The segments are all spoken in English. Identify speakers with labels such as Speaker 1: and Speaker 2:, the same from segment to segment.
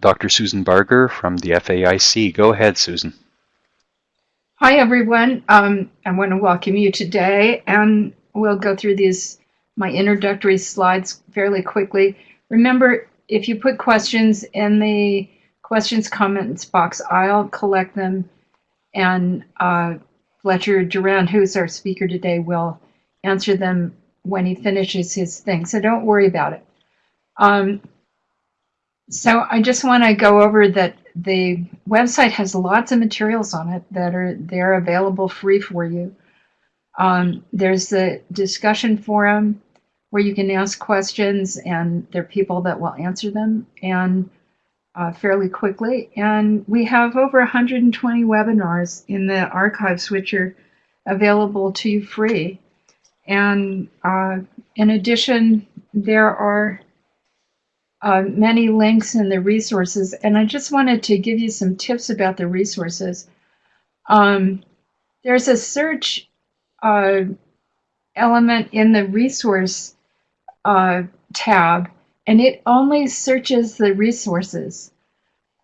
Speaker 1: Dr. Susan Barger from the FAIC. Go ahead, Susan.
Speaker 2: Hi, everyone. Um, I want to welcome you today, and we'll go through these my introductory slides fairly quickly. Remember, if you put questions in the questions comments box, I'll collect them, and uh, Fletcher Durant, who's our speaker today, will answer them when he finishes his thing. So don't worry about it. Um, so I just want to go over that the website has lots of materials on it that are they're available free for you. Um, there's the discussion forum where you can ask questions and there are people that will answer them and uh, fairly quickly. And we have over 120 webinars in the archives which are available to you free. And uh, in addition, there are uh, many links in the resources. And I just wanted to give you some tips about the resources. Um, there's a search uh, element in the resource uh, tab, and it only searches the resources.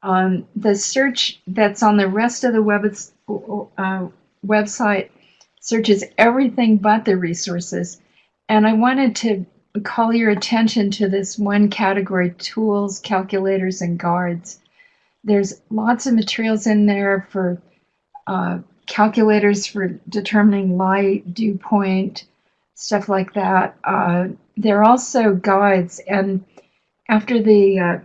Speaker 2: Um, the search that's on the rest of the web, uh, website searches everything but the resources. And I wanted to call your attention to this one category, tools, calculators, and guides. There's lots of materials in there for uh, calculators for determining light, dew point, stuff like that. Uh, there are also guides, and after the uh,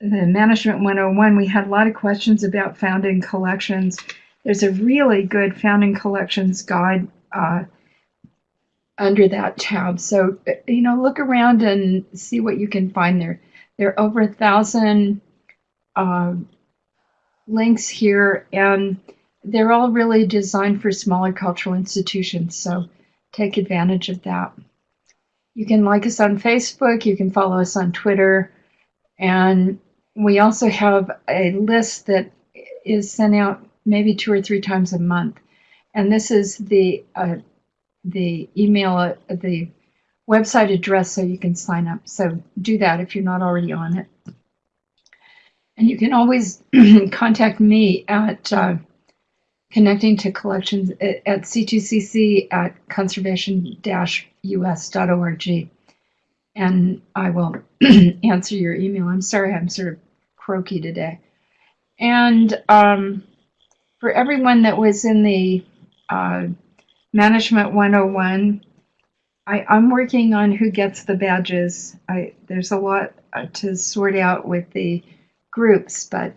Speaker 2: the Management 101, we had a lot of questions about founding collections. There's a really good founding collections guide uh, under that tab. So, you know, look around and see what you can find there. There are over a thousand uh, links here, and they're all really designed for smaller cultural institutions. So take advantage of that. You can like us on Facebook, you can follow us on Twitter, and we also have a list that is sent out maybe two or three times a month. And this is the uh, the email, uh, the website address so you can sign up. So do that if you're not already on it. And you can always contact me at uh, connecting to collections at, at c2cc at conservation-us.org. And I will answer your email. I'm sorry, I'm sort of croaky today. And um, for everyone that was in the uh, Management 101. I, I'm working on who gets the badges. I, there's a lot uh, to sort out with the groups, but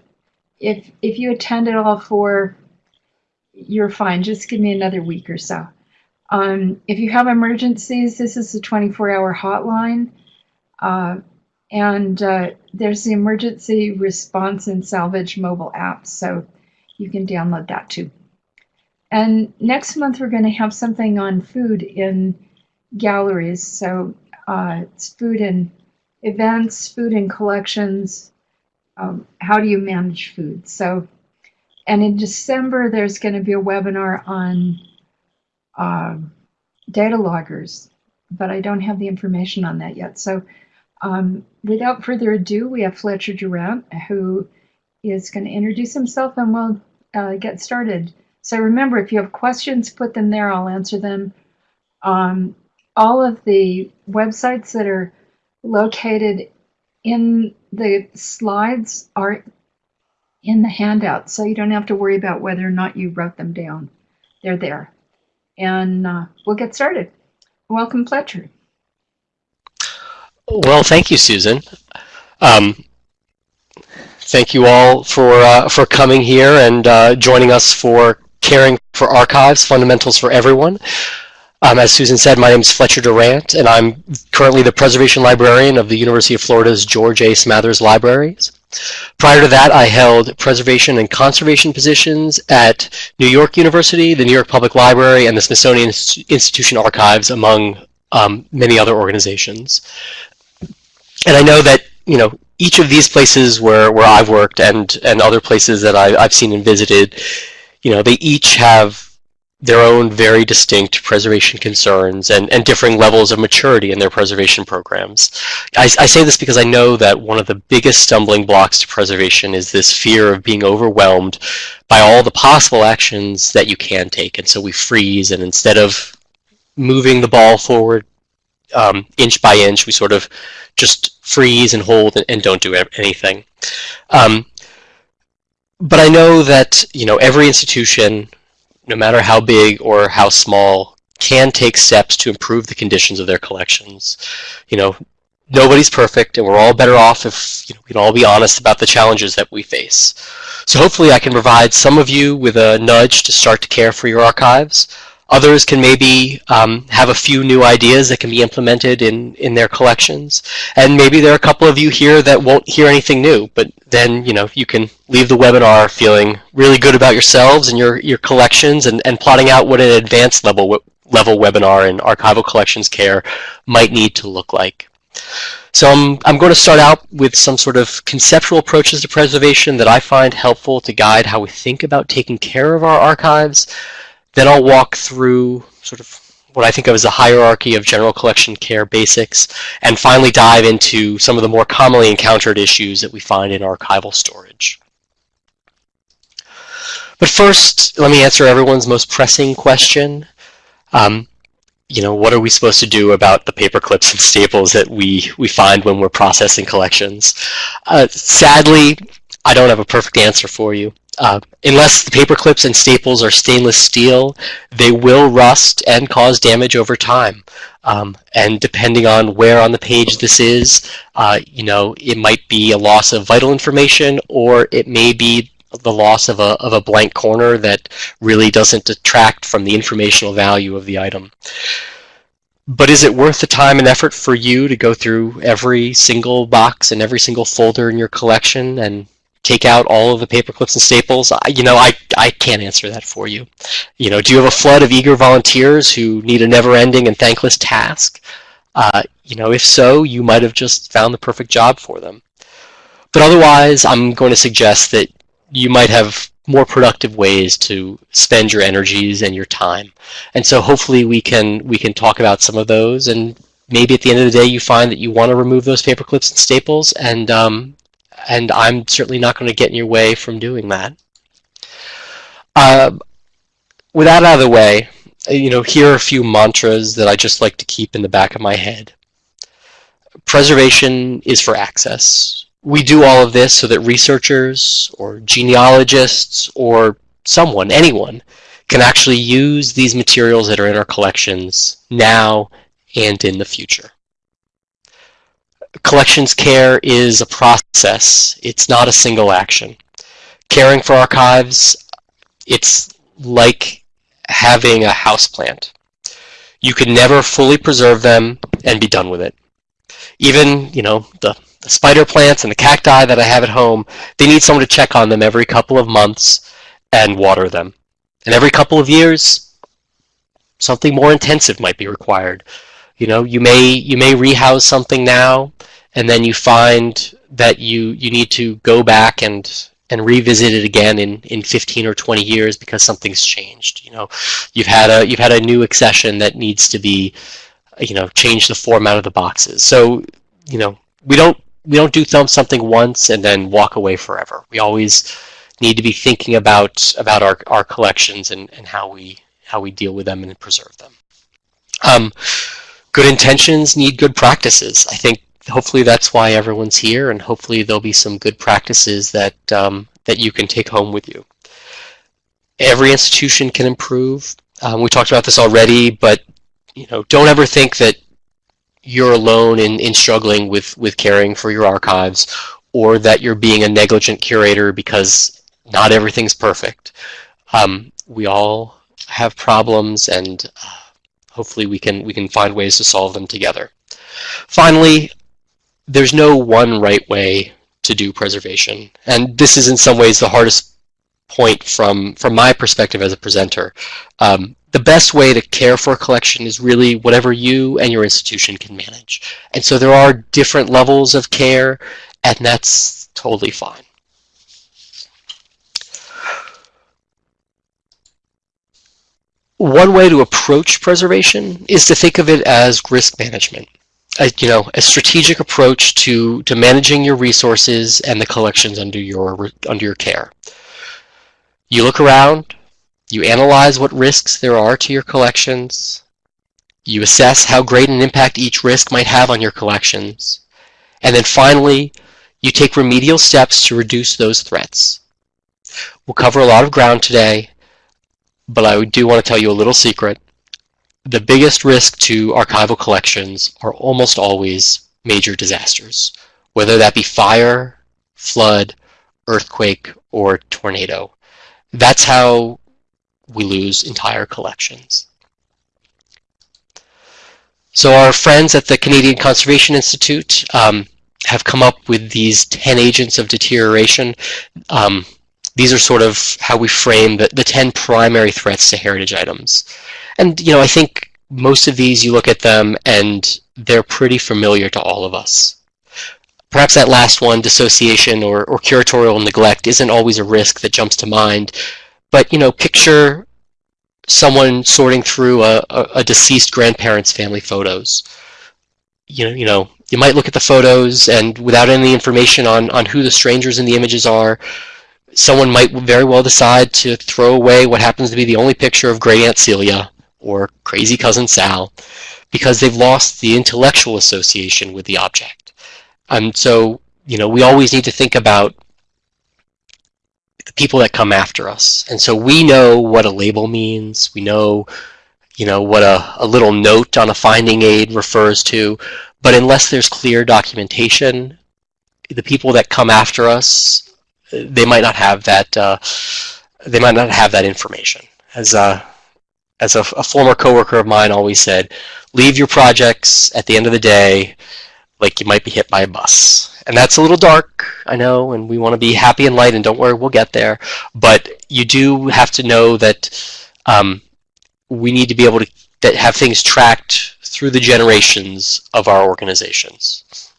Speaker 2: if if you attended all four, you're fine. Just give me another week or so. Um, if you have emergencies, this is the 24-hour hotline, uh, and uh, there's the emergency response and salvage mobile app, so you can download that too. And next month, we're going to have something on food in galleries. So uh, it's food and events, food and collections. Um, how do you manage food? So, and in December, there's going to be a webinar on uh, data loggers, but I don't have the information on that yet. So, um, without further ado, we have Fletcher Durant, who is going to introduce himself and we'll uh, get started. So remember, if you have questions, put them there. I'll answer them. Um, all of the websites that are located in the slides are in the handout, so you don't have to worry about whether or not you wrote them down. They're there. And uh, we'll get started. Welcome, Fletcher.
Speaker 3: Well, thank you, Susan. Um, thank you all for uh, for coming here and uh, joining us for Caring for Archives, Fundamentals for Everyone. Um, as Susan said, my name is Fletcher Durant, and I'm currently the Preservation Librarian of the University of Florida's George A. Smathers Libraries. Prior to that, I held preservation and conservation positions at New York University, the New York Public Library, and the Smithsonian Institution Archives, among um, many other organizations. And I know that, you know, each of these places where, where I've worked and, and other places that I, I've seen and visited you know, they each have their own very distinct preservation concerns and, and differing levels of maturity in their preservation programs. I, I say this because I know that one of the biggest stumbling blocks to preservation is this fear of being overwhelmed by all the possible actions that you can take. And so we freeze, and instead of moving the ball forward um, inch by inch, we sort of just freeze and hold and, and don't do anything. Um, but I know that you know every institution no matter how big or how small, can take steps to improve the conditions of their collections. You know, nobody's perfect, and we're all better off if you know, we can all be honest about the challenges that we face. So hopefully I can provide some of you with a nudge to start to care for your archives. Others can maybe um, have a few new ideas that can be implemented in, in their collections. And maybe there are a couple of you here that won't hear anything new, but then you know you can leave the webinar feeling really good about yourselves and your, your collections and, and plotting out what an advanced level, level webinar in archival collections care might need to look like. So I'm, I'm going to start out with some sort of conceptual approaches to preservation that I find helpful to guide how we think about taking care of our archives. Then I'll walk through sort of what I think of as a hierarchy of general collection care basics, and finally dive into some of the more commonly encountered issues that we find in archival storage. But first, let me answer everyone's most pressing question. Um, you know, what are we supposed to do about the paper clips and staples that we, we find when we're processing collections? Uh, sadly, I don't have a perfect answer for you. Uh, unless the paper clips and staples are stainless steel, they will rust and cause damage over time. Um, and depending on where on the page this is, uh, you know, it might be a loss of vital information or it may be the loss of a, of a blank corner that really doesn't detract from the informational value of the item. But is it worth the time and effort for you to go through every single box and every single folder in your collection and take out all of the paper clips and staples? I, you know, I, I can't answer that for you. You know, do you have a flood of eager volunteers who need a never-ending and thankless task? Uh, you know, if so, you might have just found the perfect job for them. But otherwise, I'm going to suggest that you might have more productive ways to spend your energies and your time. And so hopefully we can we can talk about some of those and maybe at the end of the day you find that you want to remove those paper clips and staples and um, and I'm certainly not going to get in your way from doing that. Uh, with that out of the way, you know, here are a few mantras that I just like to keep in the back of my head. Preservation is for access. We do all of this so that researchers or genealogists or someone, anyone, can actually use these materials that are in our collections now and in the future collections care is a process. It's not a single action. Caring for archives, it's like having a house plant. You can never fully preserve them and be done with it. Even, you know, the, the spider plants and the cacti that I have at home, they need someone to check on them every couple of months and water them. And every couple of years, something more intensive might be required. You know, you may you may rehouse something now, and then you find that you you need to go back and and revisit it again in, in 15 or 20 years because something's changed. You know, you've had a you've had a new accession that needs to be, you know, change the format of the boxes. So, you know, we don't we don't do something once and then walk away forever. We always need to be thinking about about our, our collections and, and how we how we deal with them and preserve them. Um, good intentions need good practices. I think hopefully that's why everyone's here, and hopefully there'll be some good practices that um, that you can take home with you. Every institution can improve. Um, we talked about this already, but you know, don't ever think that you're alone in, in struggling with, with caring for your archives or that you're being a negligent curator because not everything's perfect. Um, we all have problems and uh, hopefully we can we can find ways to solve them together. Finally, there's no one right way to do preservation. And this is in some ways the hardest point from, from my perspective as a presenter. Um, the best way to care for a collection is really whatever you and your institution can manage. And so there are different levels of care, and that's totally fine. One way to approach preservation is to think of it as risk management. A, you know, a strategic approach to, to managing your resources and the collections under your, under your care. You look around, you analyze what risks there are to your collections, you assess how great an impact each risk might have on your collections, and then finally, you take remedial steps to reduce those threats. We'll cover a lot of ground today, but I do want to tell you a little secret. The biggest risk to archival collections are almost always major disasters, whether that be fire, flood, earthquake, or tornado. That's how we lose entire collections. So our friends at the Canadian Conservation Institute um, have come up with these 10 agents of deterioration. Um, these are sort of how we frame the, the 10 primary threats to heritage items. And, you know, I think most of these, you look at them and they're pretty familiar to all of us. Perhaps that last one, dissociation or, or curatorial neglect, isn't always a risk that jumps to mind. But, you know, picture someone sorting through a, a, a deceased grandparent's family photos. You know, you know, you might look at the photos and without any information on, on who the strangers in the images are, someone might very well decide to throw away what happens to be the only picture of great Aunt Celia or crazy cousin Sal because they've lost the intellectual association with the object. And so, you know, we always need to think about the people that come after us. And so we know what a label means. We know, you know, what a, a little note on a finding aid refers to. But unless there's clear documentation, the people that come after us they might not have that uh, they might not have that information. As a as a, a, former coworker of mine always said, leave your projects at the end of the day like you might be hit by a bus. And that's a little dark, I know, and we want to be happy and light, and don't worry, we'll get there. But you do have to know that um, we need to be able to that have things tracked through the generations of our organizations.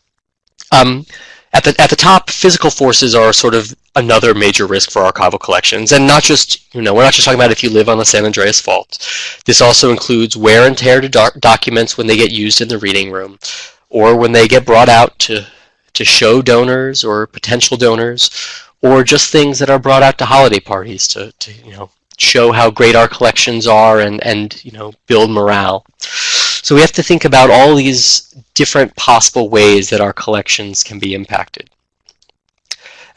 Speaker 3: Um, at the, at the top, physical forces are sort of another major risk for archival collections. And not just, you know, we're not just talking about if you live on the San Andreas Fault. This also includes wear and tear to doc documents when they get used in the reading room or when they get brought out to, to show donors or potential donors or just things that are brought out to holiday parties to, to you know, show how great our collections are and, and you know, build morale. So we have to think about all these different possible ways that our collections can be impacted.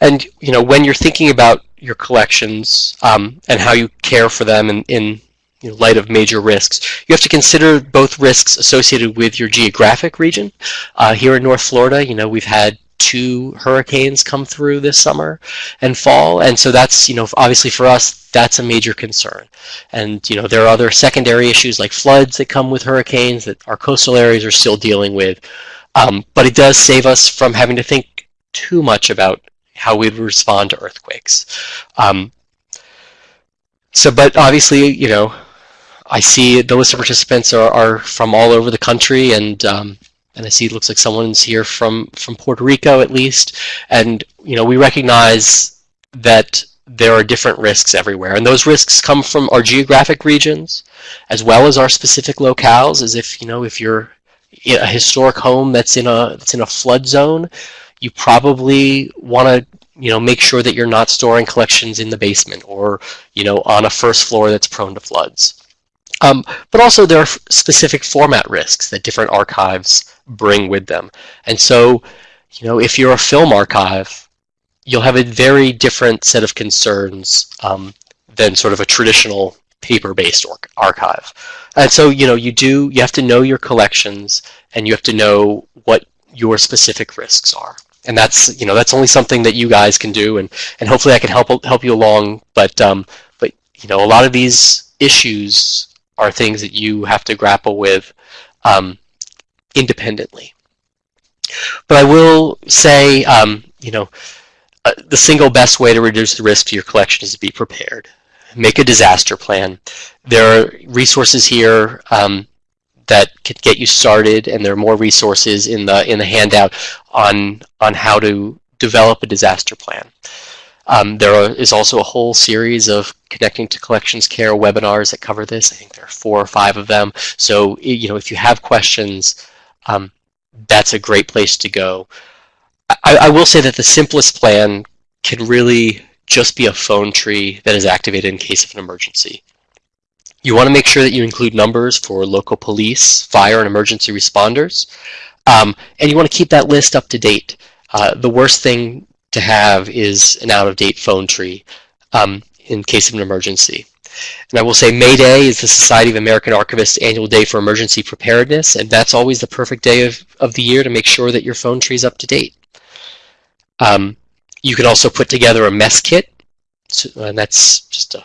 Speaker 3: And you know, when you're thinking about your collections um, and how you care for them in, in you know, light of major risks, you have to consider both risks associated with your geographic region. Uh, here in North Florida, you know, we've had two hurricanes come through this summer and fall, and so that's you know obviously for us that's a major concern. And you know there are other secondary issues like floods that come with hurricanes that our coastal areas are still dealing with. Um, but it does save us from having to think too much about how we'd respond to earthquakes. Um, so, but obviously, you know, I see the list of participants are, are from all over the country, and um, and I see it looks like someone's here from from Puerto Rico at least. And you know, we recognize that there are different risks everywhere, and those risks come from our geographic regions as well as our specific locales. As if you know, if you're a historic home that's in a that's in a flood zone, you probably want to you know make sure that you're not storing collections in the basement or you know on a first floor that's prone to floods. Um, but also there are specific format risks that different archives bring with them. And so, you know, if you're a film archive, you'll have a very different set of concerns um, than sort of a traditional paper-based archive. And so, you know, you do, you have to know your collections and you have to know what your specific risks are. And that's, you know, that's only something that you guys can do and, and hopefully I can help help you along. But, um, but, you know, a lot of these issues are things that you have to grapple with um, independently. But I will say, um, you know, uh, the single best way to reduce the risk to your collection is to be prepared. Make a disaster plan. There are resources here um, that can get you started, and there are more resources in the in the handout on on how to develop a disaster plan. Um, there are, is also a whole series of connecting to collections care webinars that cover this. I think there are four or five of them. So you know, if you have questions, um, that's a great place to go. I, I will say that the simplest plan can really just be a phone tree that is activated in case of an emergency. You want to make sure that you include numbers for local police, fire, and emergency responders. Um, and you want to keep that list up to date. Uh, the worst thing to have is an out-of-date phone tree um, in case of an emergency. And I will say May Day is the Society of American Archivists annual day for emergency preparedness, and that's always the perfect day of, of the year to make sure that your phone tree is up to date. Um, you can also put together a mess kit, and that's just a,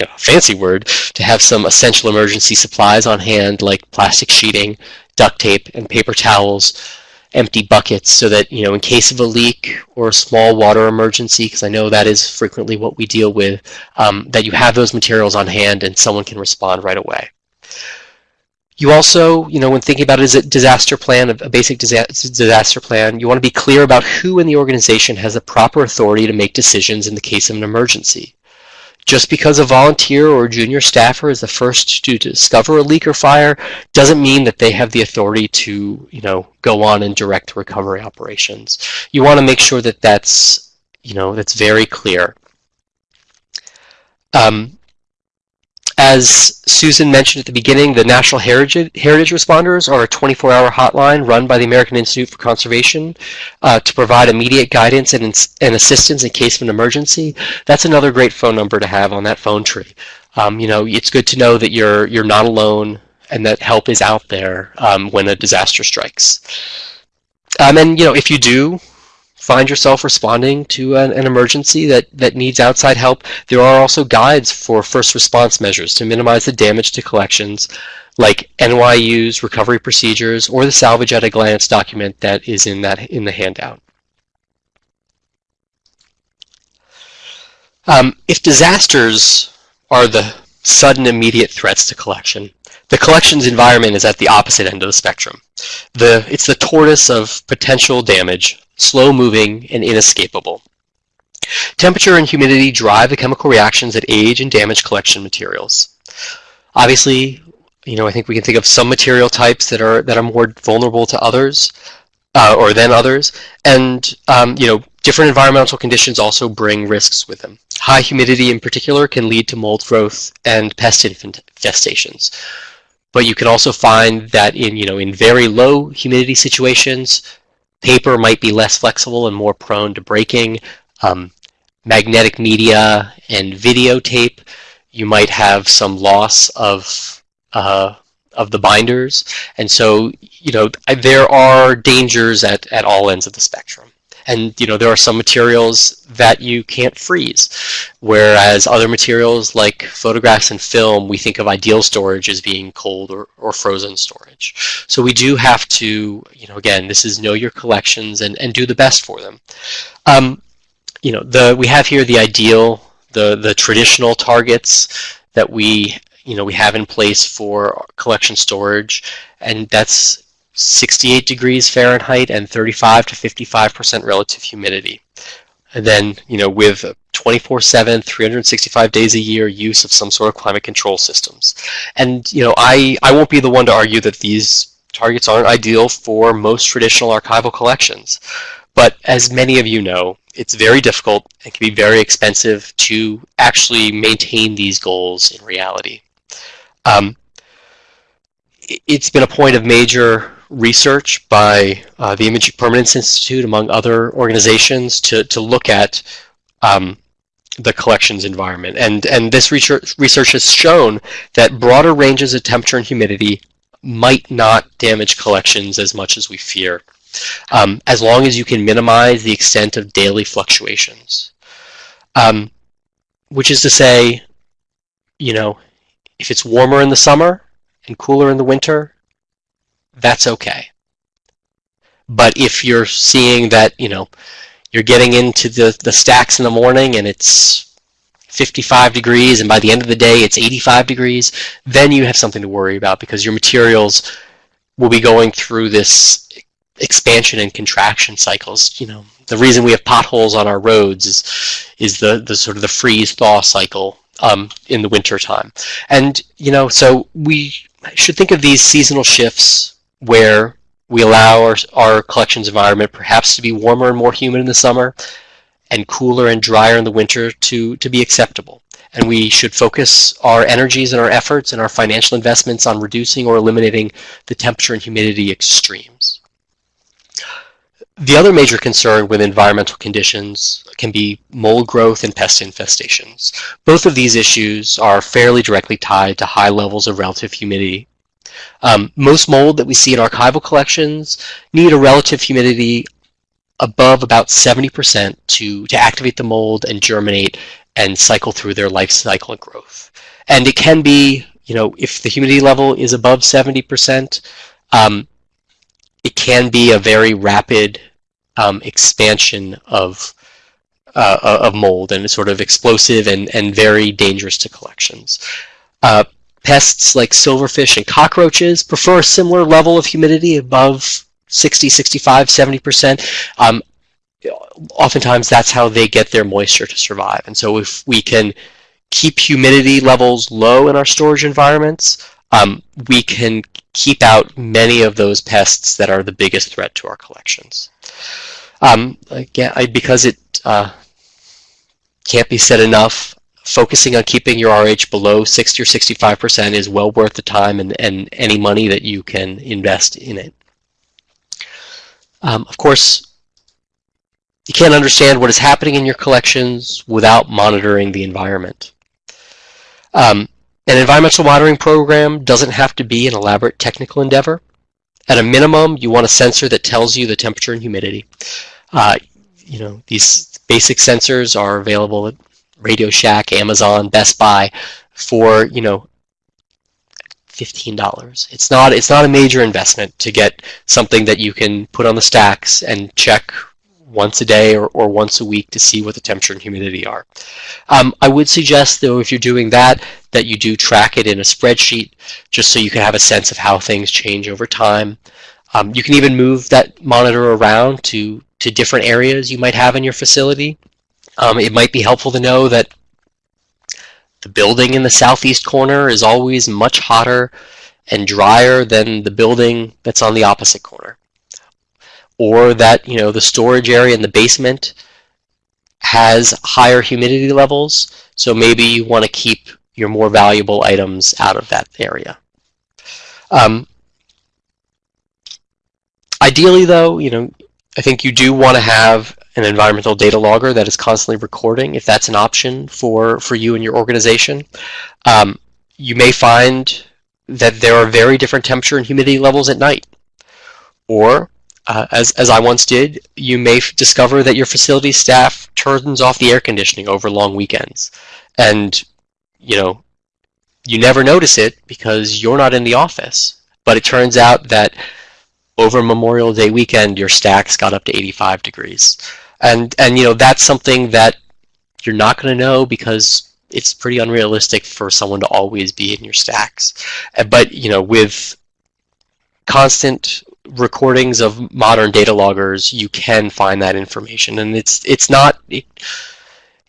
Speaker 3: you know, fancy word, to have some essential emergency supplies on hand like plastic sheeting, duct tape, and paper towels, empty buckets so that, you know, in case of a leak or a small water emergency, because I know that is frequently what we deal with, um, that you have those materials on hand and someone can respond right away. You also, you know, when thinking about it as a disaster plan, a basic disaster plan, you want to be clear about who in the organization has the proper authority to make decisions in the case of an emergency. Just because a volunteer or junior staffer is the first to discover a leak or fire doesn't mean that they have the authority to, you know, go on and direct recovery operations. You want to make sure that that's, you know, that's very clear. Um, as Susan mentioned at the beginning, the National Heritage, Heritage Responders are a 24-hour hotline run by the American Institute for Conservation uh, to provide immediate guidance and, and assistance in case of an emergency. That's another great phone number to have on that phone tree. Um, you know, it's good to know that you're you're not alone and that help is out there um, when a disaster strikes. Um, and you know, if you do find yourself responding to an, an, emergency that, that needs outside help, there are also guides for first response measures to minimize the damage to collections, like NYU's recovery procedures or the salvage at a glance document that is in that in the handout. Um, if disasters are the sudden immediate threats to collection, the collections environment is at the opposite end of the spectrum. The, it's the tortoise of potential damage, slow moving and inescapable. Temperature and humidity drive the chemical reactions that age and damage collection materials. Obviously, you know, I think we can think of some material types that are that are more vulnerable to others, uh, or than others, and um, you know, different environmental conditions also bring risks with them. High humidity, in particular, can lead to mold growth and pest infestations. But you can also find that in, you know, in very low humidity situations, paper might be less flexible and more prone to breaking. Um, magnetic media and videotape, you might have some loss of uh, of the binders. And so, you know, there are dangers at, at all ends of the spectrum. And you know there are some materials that you can't freeze, whereas other materials like photographs and film, we think of ideal storage as being cold or, or frozen storage. So we do have to, you know, again, this is know your collections and, and do the best for them. Um, you know, the we have here the ideal, the the traditional targets that we you know we have in place for collection storage, and that's 68 degrees Fahrenheit and 35 to 55% relative humidity. And then, you know, with 24-7, 365 days a year use of some sort of climate control systems. And, you know, I, I won't be the one to argue that these targets aren't ideal for most traditional archival collections. But as many of you know, it's very difficult and can be very expensive to actually maintain these goals in reality. Um, it's been a point of major research by uh, the Image Permanence Institute, among other organizations, to, to look at um, the collections environment. And, and this research, research has shown that broader ranges of temperature and humidity might not damage collections as much as we fear, um, as long as you can minimize the extent of daily fluctuations. Um, which is to say, you know, if it's warmer in the summer and cooler in the winter, that's okay. But if you're seeing that, you know, you're getting into the, the stacks in the morning and it's 55 degrees and by the end of the day it's 85 degrees, then you have something to worry about because your materials will be going through this expansion and contraction cycles, you know, the reason we have potholes on our roads is is the the sort of the freeze thaw cycle um, in the winter time, and you know so we should think of these seasonal shifts where we allow our, our collections environment perhaps to be warmer and more humid in the summer and cooler and drier in the winter to, to be acceptable. And we should focus our energies and our efforts and our financial investments on reducing or eliminating the temperature and humidity extremes. The other major concern with environmental conditions can be mold growth and pest infestations. Both of these issues are fairly directly tied to high levels of relative humidity. Um, most mold that we see in archival collections need a relative humidity above about 70% to, to activate the mold and germinate and cycle through their life cycle and growth. And it can be, you know, if the humidity level is above 70%, um, it can be a very rapid um, expansion of uh, of mold and it's sort of explosive and, and very dangerous to collections. Uh, pests like silverfish and cockroaches prefer a similar level of humidity above 60, 65, 70%. Um, oftentimes that's how they get their moisture to survive. And so if we can keep humidity levels low in our storage environments, um, we can keep out many of those pests that are the biggest threat to our collections. Um, again, I, because it uh, can't be said enough, focusing on keeping your RH below 60 or 65% is well worth the time and, and any money that you can invest in it. Um, of course, you can't understand what is happening in your collections without monitoring the environment. Um, an environmental monitoring program doesn't have to be an elaborate technical endeavor. At a minimum, you want a sensor that tells you the temperature and humidity. Uh, you know, these basic sensors are available at Radio Shack, Amazon, Best Buy for, you know, $15. It's not it's not a major investment to get something that you can put on the stacks and check once a day or, or once a week to see what the temperature and humidity are. Um, I would suggest, though, if you're doing that, that you do track it in a spreadsheet just so you can have a sense of how things change over time. Um, you can even move that monitor around to, to different areas you might have in your facility. Um, it might be helpful to know that the building in the southeast corner is always much hotter and drier than the building that's on the opposite corner or that you know the storage area in the basement has higher humidity levels, so maybe you want to keep your more valuable items out of that area. Um, ideally, though, you know, I think you do want to have an environmental data logger that is constantly recording, if that's an option for for you and your organization. Um, you may find that there are very different temperature and humidity levels at night, or uh, as, as I once did, you may discover that your facility staff turns off the air conditioning over long weekends. And, you know, you never notice it because you're not in the office. But it turns out that over Memorial Day weekend, your stacks got up to 85 degrees. And, and you know, that's something that you're not going to know because it's pretty unrealistic for someone to always be in your stacks. Uh, but, you know, with constant recordings of modern data loggers, you can find that information, and it's it's not. It,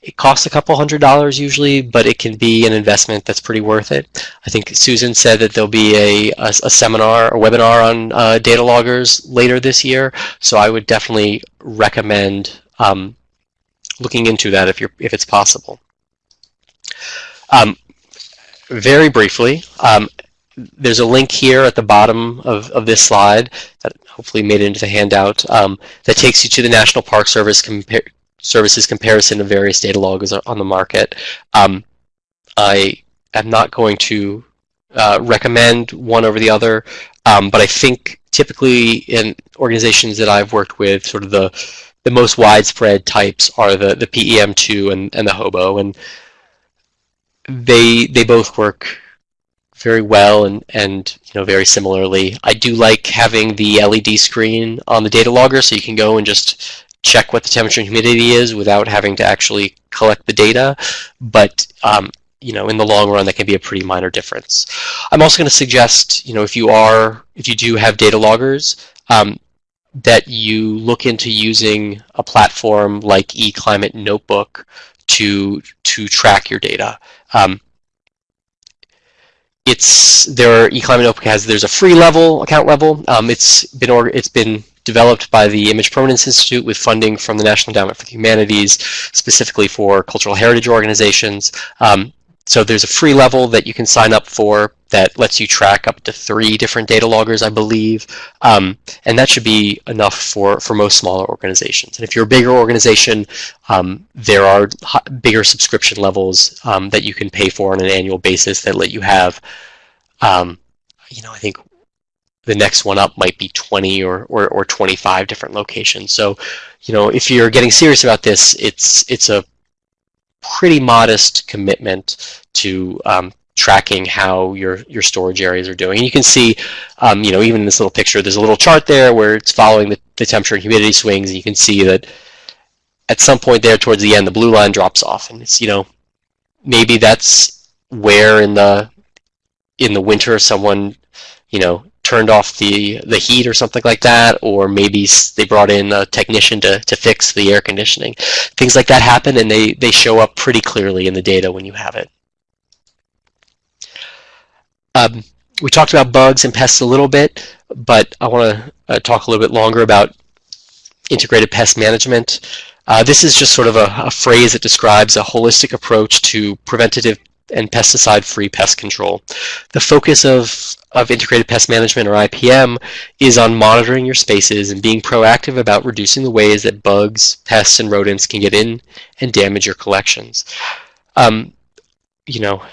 Speaker 3: it costs a couple hundred dollars usually, but it can be an investment that's pretty worth it. I think Susan said that there'll be a, a, a seminar or webinar on uh, data loggers later this year, so I would definitely recommend um, looking into that if you're if it's possible. Um, very briefly, um, there's a link here at the bottom of, of this slide that hopefully made it into the handout um, that takes you to the National Park Service Services comparison of various data logs on the market. Um, I am not going to uh, recommend one over the other, um, but I think typically in organizations that I've worked with, sort of the the most widespread types are the the PEM2 and, and the Hobo, and they they both work very well and, and you know very similarly. I do like having the LED screen on the data logger so you can go and just check what the temperature and humidity is without having to actually collect the data. But um, you know, in the long run, that can be a pretty minor difference. I'm also going to suggest, you know, if you are, if you do have data loggers, um, that you look into using a platform like eClimate Notebook to to track your data. Um, it's there. eClimate Notebook has there's a free level account level. Um, it's been or, it's been developed by the Image Permanence Institute with funding from the National Endowment for the Humanities, specifically for cultural heritage organizations. Um, so there's a free level that you can sign up for that lets you track up to three different data loggers, I believe. Um, and that should be enough for, for most smaller organizations. And if you're a bigger organization, um, there are bigger subscription levels um, that you can pay for on an annual basis that let you have, um, you know, I think the next one up might be 20 or, or, or 25 different locations. So, you know, if you're getting serious about this, it's, it's a pretty modest commitment to um, tracking how your your storage areas are doing. And you can see, um, you know, even in this little picture, there's a little chart there where it's following the, the temperature and humidity swings, and you can see that at some point there towards the end, the blue line drops off, and it's you know, maybe that's where in the in the winter someone, you know, turned off the the heat or something like that, or maybe they brought in a technician to, to fix the air conditioning. Things like that happen, and they, they show up pretty clearly in the data when you have it. Um, we talked about bugs and pests a little bit, but I want to uh, talk a little bit longer about integrated pest management. Uh, this is just sort of a, a, phrase that describes a holistic approach to preventative and pesticide-free pest control. The focus of, of integrated pest management or IPM is on monitoring your spaces and being proactive about reducing the ways that bugs, pests, and rodents can get in and damage your collections. Um, you know,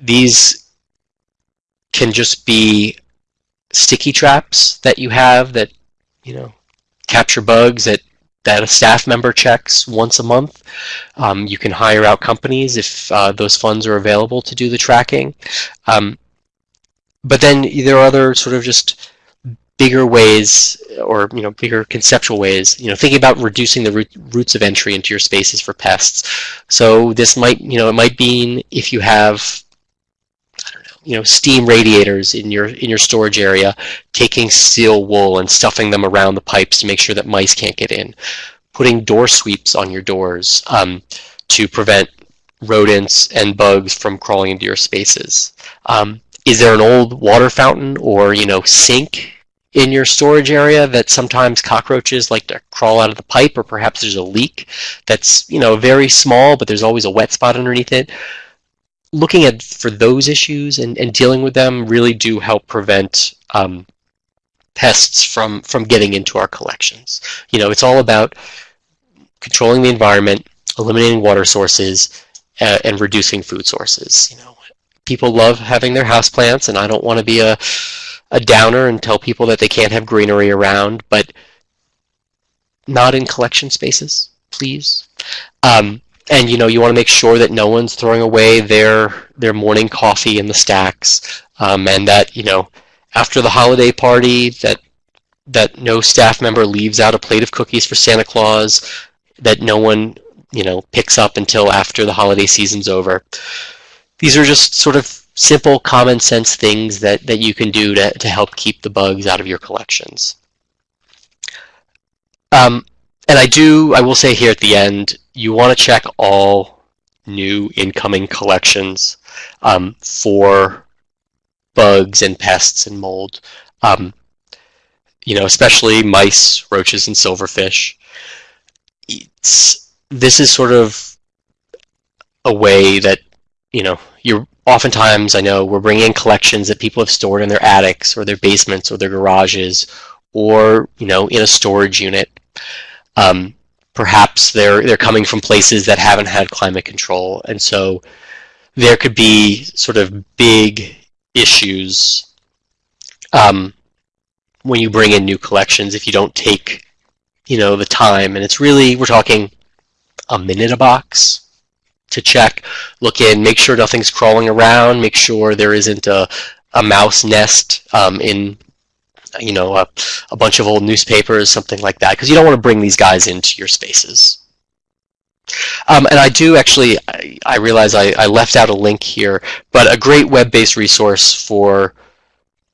Speaker 3: these can just be sticky traps that you have that, you know, capture bugs that that a staff member checks once a month. Um, you can hire out companies if uh, those funds are available to do the tracking. Um, but then there are other sort of just bigger ways or you know bigger conceptual ways you know thinking about reducing the root, routes of entry into your spaces for pests so this might you know it might mean if you have you know steam radiators in your in your storage area, taking steel wool and stuffing them around the pipes to make sure that mice can't get in, putting door sweeps on your doors um, to prevent rodents and bugs from crawling into your spaces. Um, is there an old water fountain or you know sink in your storage area that sometimes cockroaches like to crawl out of the pipe or perhaps there's a leak that's you know very small but there's always a wet spot underneath it looking at for those issues and, and dealing with them really do help prevent um, pests from from getting into our collections. You know, it's all about controlling the environment, eliminating water sources, uh, and reducing food sources. You know, people love having their house plants, and I don't want to be a a downer and tell people that they can't have greenery around, but not in collection spaces, please. Um, and you know you want to make sure that no one's throwing away their their morning coffee in the stacks um, and that you know after the holiday party that that no staff member leaves out a plate of cookies for Santa Claus that no one you know picks up until after the holiday season's over. These are just sort of simple common sense things that that you can do to, to help keep the bugs out of your collections. Um, and I do I will say here at the end you want to check all new incoming collections um, for bugs and pests and mold. Um, you know, especially mice, roaches, and silverfish. It's, this is sort of a way that, you know, you're oftentimes, I know, we're bringing in collections that people have stored in their attics or their basements or their garages or, you know, in a storage unit. Um, perhaps they're they're coming from places that haven't had climate control, and so there could be sort of big issues um, when you bring in new collections if you don't take you know the time, and it's really we're talking a minute a box to check, look in, make sure nothing's crawling around, make sure there isn't a, a mouse nest um, in you know, a, a bunch of old newspapers, something like that, because you don't want to bring these guys into your spaces. Um, and I do actually, I, I realize I, I, left out a link here, but a great web-based resource for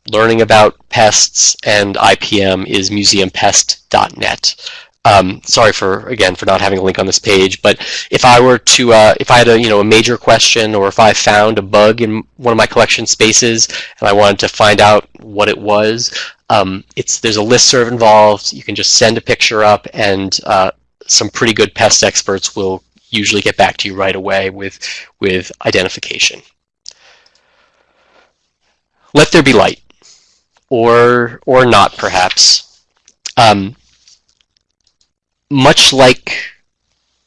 Speaker 3: learning about pests, and IPM is museumpest.net. Um, sorry for again for not having a link on this page, but if I were to uh, if I had a you know a major question or if I found a bug in one of my collection spaces and I wanted to find out what it was, um, it's there's a list serve involved. You can just send a picture up, and uh, some pretty good pest experts will usually get back to you right away with with identification. Let there be light, or or not perhaps. Um, much like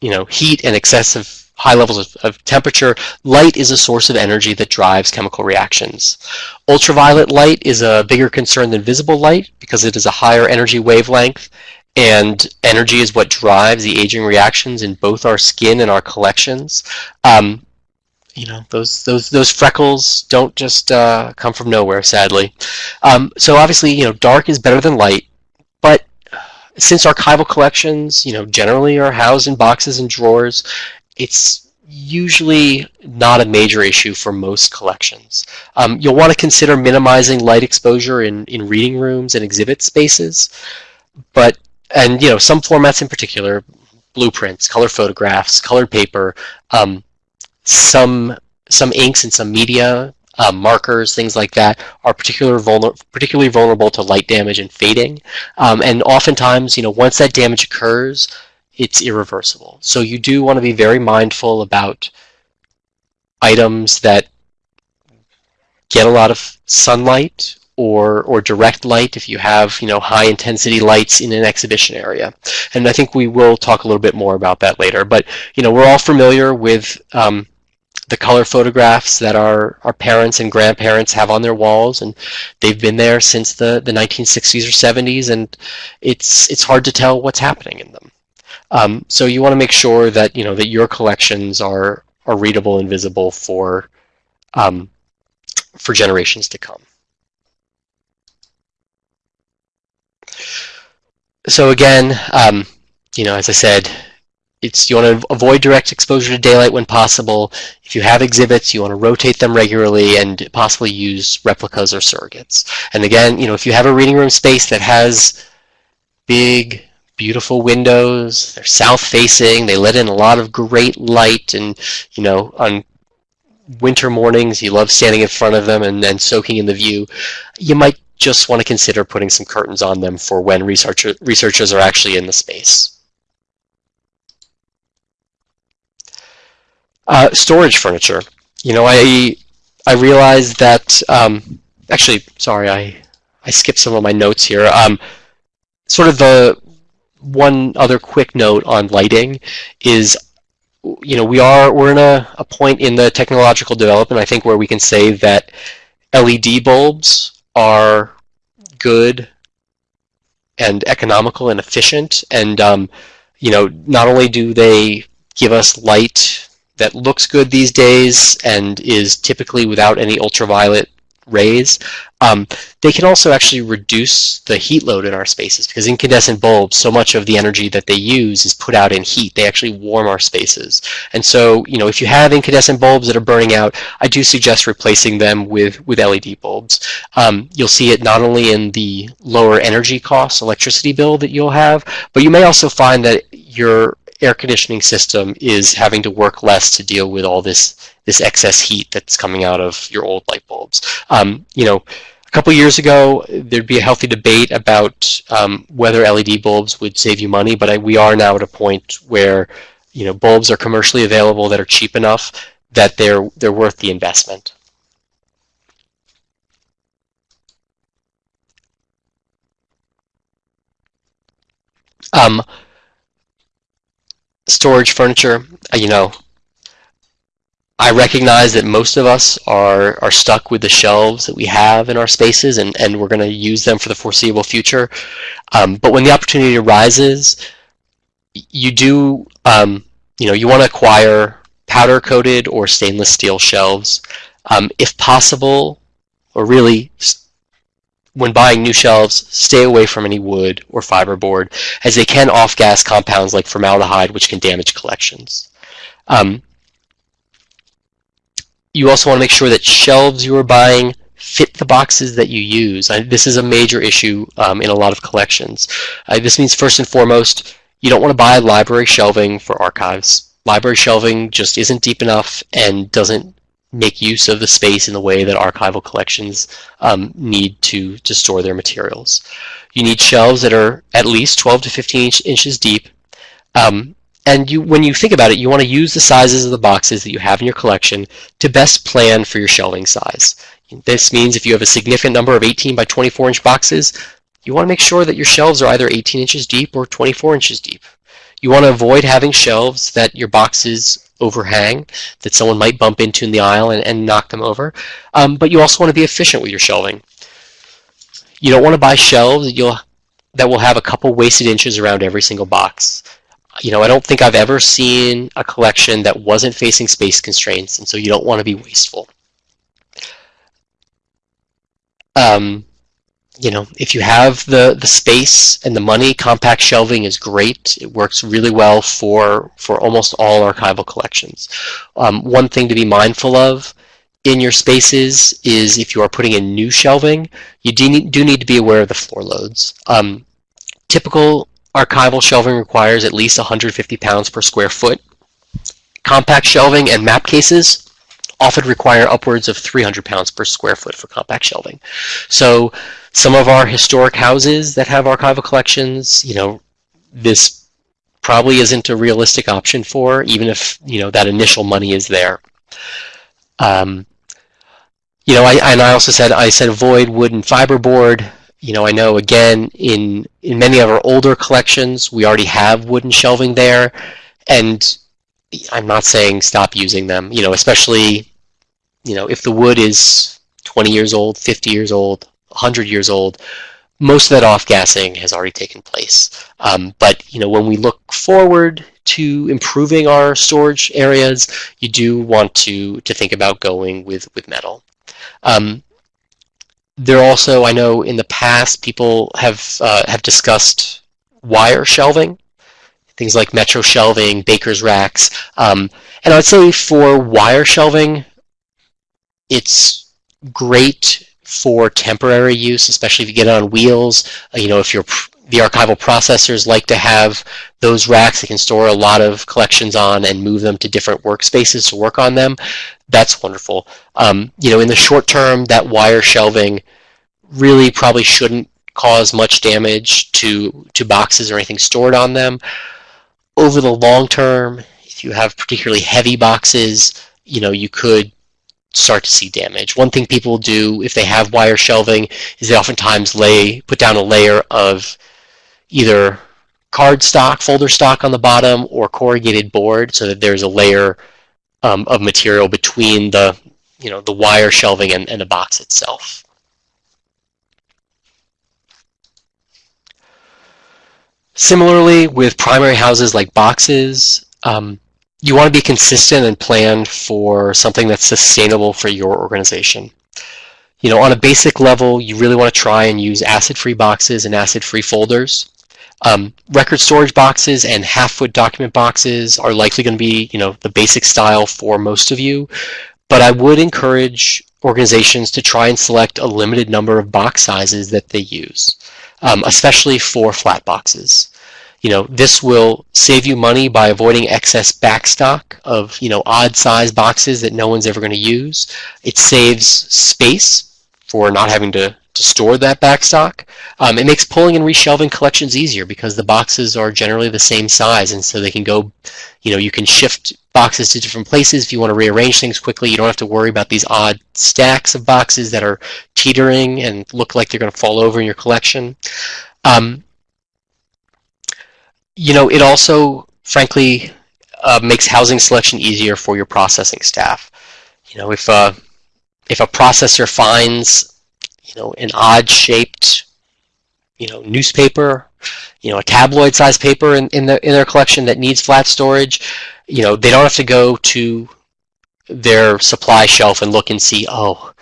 Speaker 3: you know heat and excessive high levels of, of, temperature, light is a source of energy that drives chemical reactions. Ultraviolet light is a bigger concern than visible light because it is a higher energy wavelength and energy is what drives the aging reactions in both our skin and our collections. Um, you know, those those those freckles don't just uh, come from nowhere, sadly. Um, so obviously, you know, dark is better than light, since archival collections, you know, generally are housed in boxes and drawers, it's usually not a major issue for most collections. Um, you'll want to consider minimizing light exposure in, in reading rooms and exhibit spaces, but, and you know, some formats in particular, blueprints, color photographs, colored paper, um, some, some inks and some media uh, markers, things like that, are particular vulner particularly vulnerable to light damage and fading. Um, and oftentimes, you know, once that damage occurs, it's irreversible. So you do want to be very mindful about items that get a lot of sunlight or or direct light if you have you know high intensity lights in an exhibition area and I think we will talk a little bit more about that later but you know we're all familiar with um, the color photographs that our, our parents and grandparents have on their walls and they've been there since the, the 1960s or 70s and it's it's hard to tell what's happening in them. Um, so you want to make sure that you know that your collections are are readable and visible for um, for generations to come. So again, um, you know, as I said, it's you want to avoid direct exposure to daylight when possible. If you have exhibits, you want to rotate them regularly and possibly use replicas or surrogates. And again, you know, if you have a reading room space that has big, beautiful windows, they're south-facing, they let in a lot of great light, and you know, on winter mornings, you love standing in front of them and then soaking in the view, you might just want to consider putting some curtains on them for when researcher, researchers are actually in the space. Uh, storage furniture. You know, I I realized that um, actually, sorry, I I skipped some of my notes here. Um, sort of the one other quick note on lighting is, you know, we are we're in a, a point in the technological development. I think where we can say that LED bulbs are good and economical and efficient, and um, you know, not only do they give us light that looks good these days and is typically without any ultraviolet rays, um, they can also actually reduce the heat load in our spaces because incandescent bulbs, so much of the energy that they use is put out in heat. They actually warm our spaces. And so, you know, if you have incandescent bulbs that are burning out, I do suggest replacing them with, with LED bulbs. Um, you'll see it not only in the lower energy costs, electricity bill that you'll have, but you may also find that your air conditioning system is having to work less to deal with all this this excess heat that's coming out of your old light bulbs. Um, you know, a couple years ago, there'd be a healthy debate about um, whether LED bulbs would save you money, but I, we are now at a point where you know bulbs are commercially available that are cheap enough that they're they're worth the investment. Um, storage furniture, uh, you know, I recognize that most of us are, are stuck with the shelves that we have in our spaces and, and we're going to use them for the foreseeable future. Um, but when the opportunity arises, you do, um, you know, you want to acquire powder coated or stainless steel shelves. Um, if possible, or really when buying new shelves, stay away from any wood or fiberboard, as they can off-gas compounds like formaldehyde, which can damage collections. Um, you also want to make sure that shelves you are buying fit the boxes that you use. I, this is a major issue um, in a lot of collections. Uh, this means first and foremost, you don't want to buy library shelving for archives. Library shelving just isn't deep enough and doesn't make use of the space in the way that archival collections um, need to, to store their materials. You need shelves that are at least 12 to 15 inch, inches deep. Um, and you, when you think about it, you want to use the sizes of the boxes that you have in your collection to best plan for your shelving size. This means if you have a significant number of 18 by 24 inch boxes, you want to make sure that your shelves are either 18 inches deep or 24 inches deep. You want to avoid having shelves that your boxes overhang, that someone might bump into in the aisle and, and knock them over. Um, but you also want to be efficient with your shelving. You don't want to buy shelves that, you'll, that will have a couple wasted inches around every single box. You know, I don't think I've ever seen a collection that wasn't facing space constraints, and so you don't want to be wasteful. Um, you know, if you have the, the space and the money, compact shelving is great. It works really well for, for almost all archival collections. Um, one thing to be mindful of in your spaces is if you are putting in new shelving, you do need, do need to be aware of the floor loads. Um, typical archival shelving requires at least 150 pounds per square foot. Compact shelving and map cases often require upwards of 300 pounds per square foot for compact shelving. So some of our historic houses that have archival collections, you know, this probably isn't a realistic option for, even if, you know, that initial money is there. Um, you know, I, and I also said, I said avoid wood and fiberboard. You know, I know again, in, in many of our older collections, we already have wooden shelving there. And I'm not saying stop using them, you know, especially, you know, if the wood is 20 years old, 50 years old, 100 years old, most of that off-gassing has already taken place. Um, but, you know, when we look forward to improving our storage areas, you do want to, to think about going with, with metal. Um, there also, I know in the past, people have, uh, have discussed wire shelving things like metro shelving, baker's racks. Um, and I would say for wire shelving, it's great for temporary use, especially if you get on wheels. Uh, you know, if you're the archival processors like to have those racks they can store a lot of collections on and move them to different workspaces to work on them. That's wonderful. Um, you know, in the short term, that wire shelving really probably shouldn't cause much damage to to boxes or anything stored on them over the long term, if you have particularly heavy boxes, you know, you could start to see damage. One thing people do if they have wire shelving is they oftentimes lay put down a layer of either card stock, folder stock on the bottom, or corrugated board so that there's a layer um, of material between the you know the wire shelving and, and the box itself. Similarly, with primary houses like boxes, um, you want to be consistent and plan for something that's sustainable for your organization. You know, on a basic level, you really want to try and use acid-free boxes and acid-free folders. Um, record storage boxes and half-foot document boxes are likely going to be, you know, the basic style for most of you. But I would encourage organizations to try and select a limited number of box sizes that they use um, especially for flat boxes. You know, this will save you money by avoiding excess backstock of, you know, odd size boxes that no one's ever going to use. It saves space for not having to, to store that backstock. Um, it makes pulling and reshelving collections easier because the boxes are generally the same size and so they can go, you know, you can shift boxes to different places. If you want to rearrange things quickly, you don't have to worry about these odd stacks of boxes that are teetering and look like they're going to fall over in your collection. Um, you know, it also, frankly, uh, makes housing selection easier for your processing staff. You know, if uh, if a processor finds, you know, an odd-shaped, you know, newspaper, you know, a tabloid-sized paper in, in, the, in their collection that needs flat storage, you know, they don't have to go to their supply shelf and look and see, oh,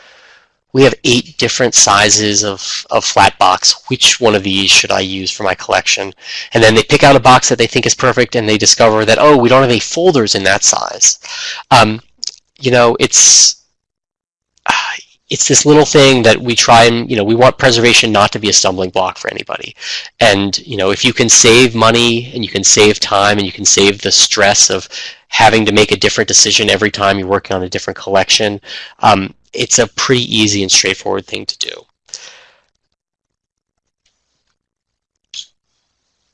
Speaker 3: we have eight different sizes of, of flat box. Which one of these should I use for my collection? And then they pick out a box that they think is perfect and they discover that, oh, we don't have any folders in that size. Um, you know, it's, it's this little thing that we try and you know we want preservation not to be a stumbling block for anybody and you know if you can save money and you can save time and you can save the stress of having to make a different decision every time you're working on a different collection um, it's a pretty easy and straightforward thing to do.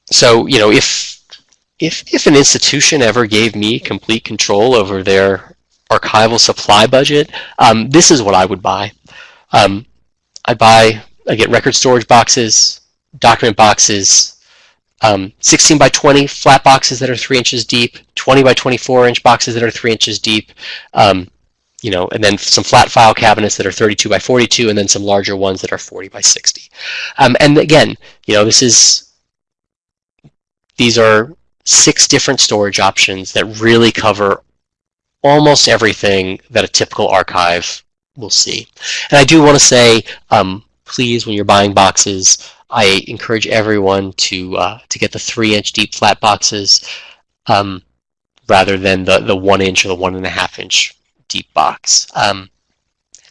Speaker 3: So you know if if if an institution ever gave me complete control over their archival supply budget um, this is what I would buy. Um, I buy I get record storage boxes document boxes um, 16 by 20 flat boxes that are three inches deep 20 by 24 inch boxes that are three inches deep um, you know, and then some flat file cabinets that are 32 by 42, and then some larger ones that are 40 by 60. Um, and again, you know, this is these are six different storage options that really cover almost everything that a typical archive will see. And I do want to say, um, please, when you're buying boxes, I encourage everyone to uh, to get the three-inch deep flat boxes um, rather than the the one inch or the one and a half inch deep box. Um,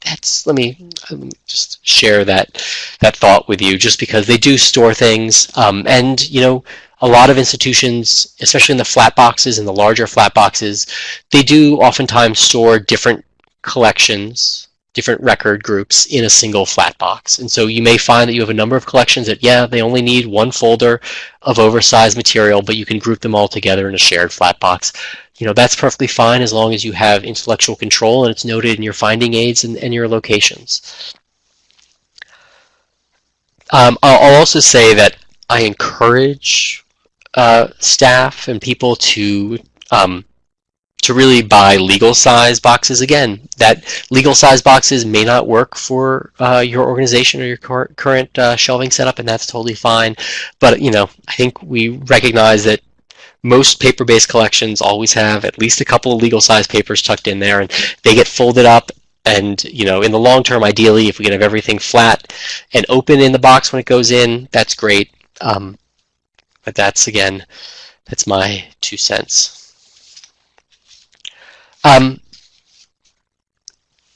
Speaker 3: that's let me, let me just share that that thought with you, just because they do store things, um, and you know, a lot of institutions, especially in the flat boxes and the larger flat boxes, they do oftentimes store different collections, different record groups in a single flat box. And so you may find that you have a number of collections that, yeah, they only need one folder of oversized material, but you can group them all together in a shared flat box you know, that's perfectly fine as long as you have intellectual control and it's noted in your finding aids and, and your locations. Um, I'll also say that I encourage uh, staff and people to um, to really buy legal size boxes. Again, that legal size boxes may not work for uh, your organization or your cur current uh, shelving setup, and that's totally fine. But you know, I think we recognize that most paper-based collections always have at least a couple of legal size papers tucked in there and they get folded up and you know in the long term ideally if we can have everything flat and open in the box when it goes in that's great um, but that's again that's my two cents um,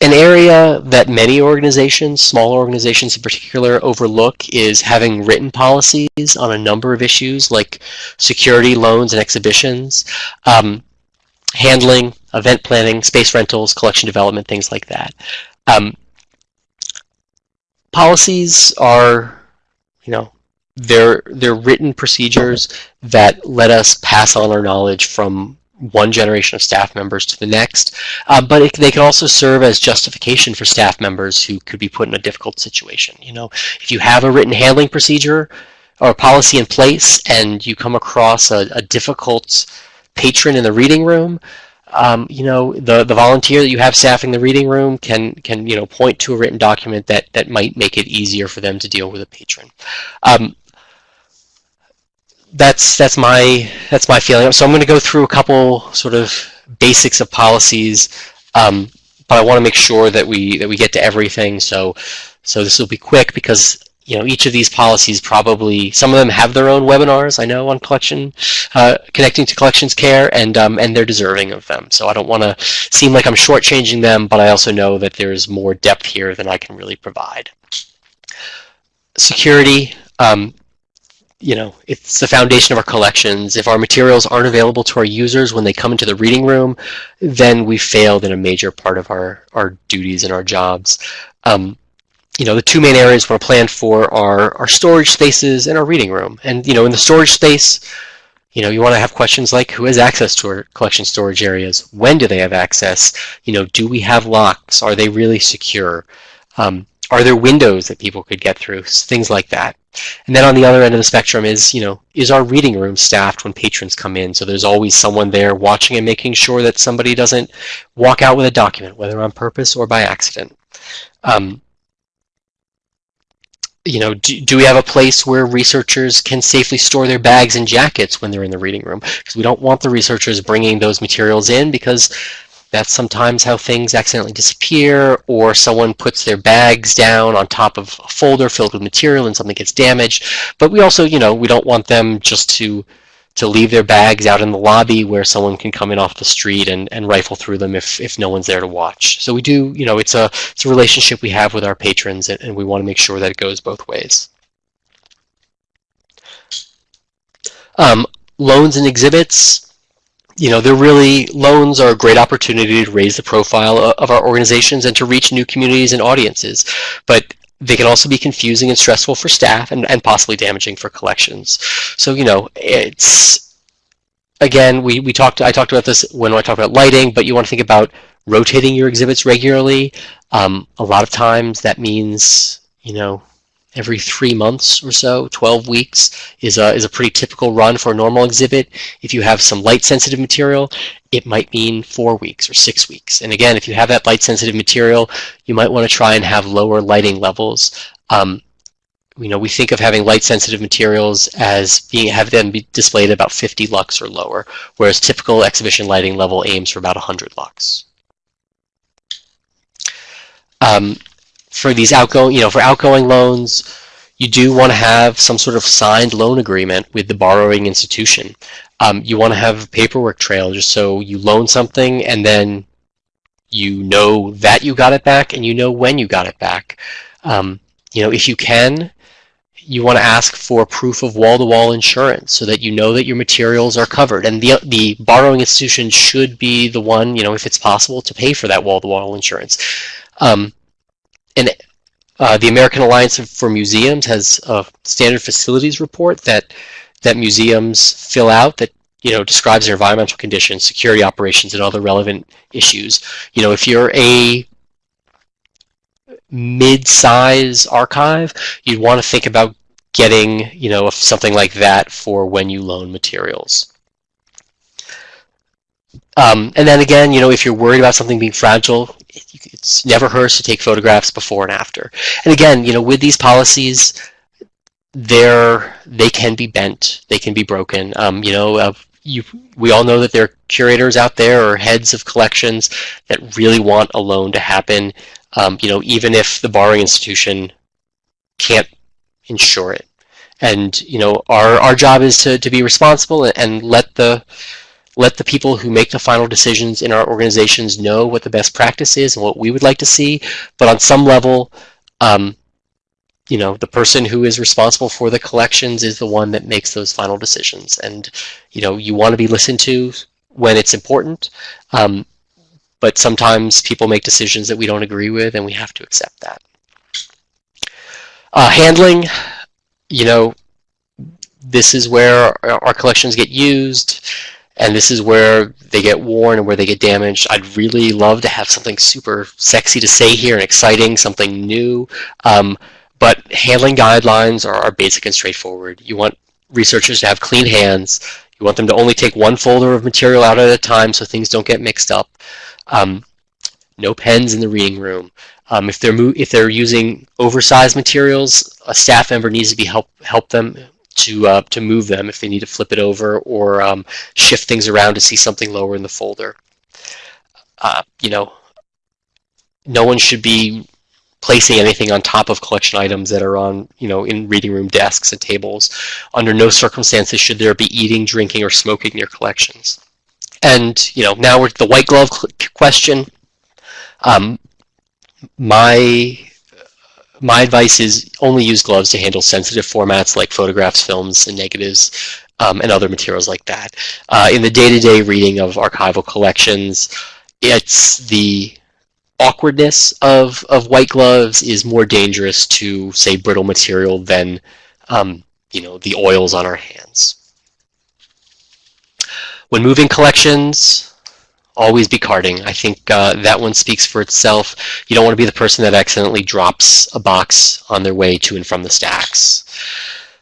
Speaker 3: an area that many organizations, small organizations in particular, overlook is having written policies on a number of issues like security, loans, and exhibitions, um, handling, event planning, space rentals, collection development, things like that. Um, policies are, you know, they're, they're written procedures that let us pass on our knowledge from one generation of staff members to the next, uh, but it, they can also serve as justification for staff members who could be put in a difficult situation. You know, if you have a written handling procedure or policy in place and you come across a, a difficult patron in the reading room, um, you know, the, the volunteer that you have staffing the reading room can, can you know, point to a written document that, that might make it easier for them to deal with a patron. Um, that's that's my that's my feeling. So I'm going to go through a couple sort of basics of policies, um, but I want to make sure that we that we get to everything. So so this will be quick because you know each of these policies probably some of them have their own webinars I know on collection uh, connecting to collections care and um, and they're deserving of them. So I don't want to seem like I'm shortchanging them, but I also know that there's more depth here than I can really provide. Security. Um, you know, it's the foundation of our collections. If our materials aren't available to our users when they come into the reading room, then we failed in a major part of our, our duties and our jobs. Um, you know, the two main areas we're planned for are our storage spaces and our reading room. And, you know, in the storage space, you know, you want to have questions like who has access to our collection storage areas? When do they have access? You know, do we have locks? Are they really secure? Um, are there windows that people could get through? Things like that. And then on the other end of the spectrum is, you know, is our reading room staffed when patrons come in? So there's always someone there watching and making sure that somebody doesn't walk out with a document, whether on purpose or by accident. Um, you know, do, do we have a place where researchers can safely store their bags and jackets when they're in the reading room? Because we don't want the researchers bringing those materials in because that's sometimes how things accidentally disappear or someone puts their bags down on top of a folder filled with material and something gets damaged. But we also, you know, we don't want them just to to leave their bags out in the lobby where someone can come in off the street and, and rifle through them if, if no one's there to watch. So we do, you know, it's a, it's a relationship we have with our patrons and, and we want to make sure that it goes both ways. Um, loans and exhibits, you know, they're really, loans are a great opportunity to raise the profile of our organizations and to reach new communities and audiences. But they can also be confusing and stressful for staff and, and possibly damaging for collections. So, you know, it's, again, we, we talked, I talked about this when I talked about lighting, but you want to think about rotating your exhibits regularly. Um, a lot of times that means, you know, every three months or so, 12 weeks is a, is a pretty typical run for a normal exhibit. If you have some light sensitive material, it might mean four weeks or six weeks. And again, if you have that light sensitive material, you might want to try and have lower lighting levels. Um, you know, we think of having light sensitive materials as being have them be displayed at about 50 lux or lower, whereas typical exhibition lighting level aims for about 100 lux. Um, for these outgoing, you know, for outgoing loans, you do want to have some sort of signed loan agreement with the borrowing institution. Um, you want to have a paperwork trail just so you loan something and then you know that you got it back and you know when you got it back. Um, you know, if you can, you want to ask for proof of wall-to-wall -wall insurance so that you know that your materials are covered. And the, the borrowing institution should be the one, you know, if it's possible, to pay for that wall-to-wall -wall insurance. Um, and uh, the American Alliance for Museums has a standard facilities report that that museums fill out that you know describes their environmental conditions, security operations, and other relevant issues. You know, if you're a mid-size archive, you'd want to think about getting you know something like that for when you loan materials. Um, and then again, you know, if you're worried about something being fragile, it's never hurts to take photographs before and after. And again, you know, with these policies, they're they can be bent, they can be broken. Um, you know, uh, you we all know that there are curators out there or heads of collections that really want a loan to happen. Um, you know, even if the borrowing institution can't insure it. And you know, our our job is to to be responsible and let the let the people who make the final decisions in our organizations know what the best practice is and what we would like to see. But on some level, um, you know, the person who is responsible for the collections is the one that makes those final decisions. And, you know, you want to be listened to when it's important. Um, but sometimes people make decisions that we don't agree with and we have to accept that. Uh, handling, you know, this is where our collections get used and this is where they get worn and where they get damaged. I'd really love to have something super sexy to say here and exciting, something new. Um, but handling guidelines are, are basic and straightforward. You want researchers to have clean hands. You want them to only take one folder of material out at a time so things don't get mixed up. Um, no pens in the reading room. Um, if they're if they're using oversized materials, a staff member needs to be help help them to uh, to move them if they need to flip it over or um, shift things around to see something lower in the folder. Uh, you know, no one should be placing anything on top of collection items that are on, you know, in reading room desks and tables. Under no circumstances should there be eating, drinking, or smoking in your collections. And, you know, now we're the white glove question. Um, my my advice is only use gloves to handle sensitive formats like photographs, films, and negatives, um, and other materials like that. Uh, in the day-to-day -day reading of archival collections, it's the awkwardness of, of white gloves is more dangerous to, say, brittle material than, um, you know, the oils on our hands. When moving collections, always be carding. I think uh, that one speaks for itself. You don't want to be the person that accidentally drops a box on their way to and from the stacks.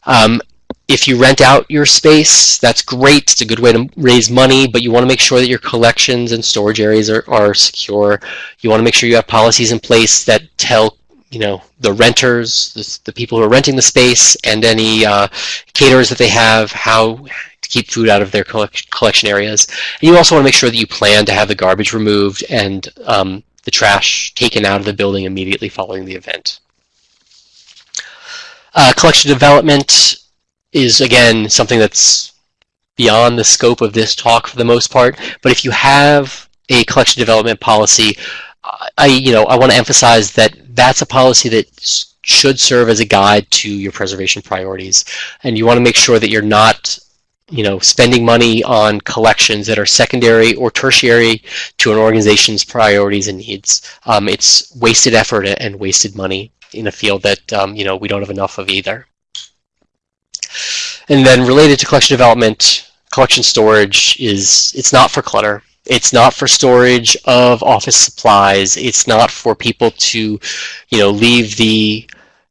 Speaker 3: Um, if you rent out your space, that's great. It's a good way to raise money, but you want to make sure that your collections and storage areas are, are secure. You want to make sure you have policies in place that tell you know the renters, the, the people who are renting the space, and any uh, caterers that they have, how keep food out of their collection areas. And you also want to make sure that you plan to have the garbage removed and um, the trash taken out of the building immediately following the event. Uh, collection development is, again, something that's beyond the scope of this talk for the most part. But if you have a collection development policy, I you know I want to emphasize that that's a policy that should serve as a guide to your preservation priorities, and you want to make sure that you're not you know spending money on collections that are secondary or tertiary to an organization's priorities and needs. Um, it's wasted effort and wasted money in a field that um, you know we don't have enough of either. And then related to collection development, collection storage is it's not for clutter. It's not for storage of office supplies. It's not for people to, you know, leave the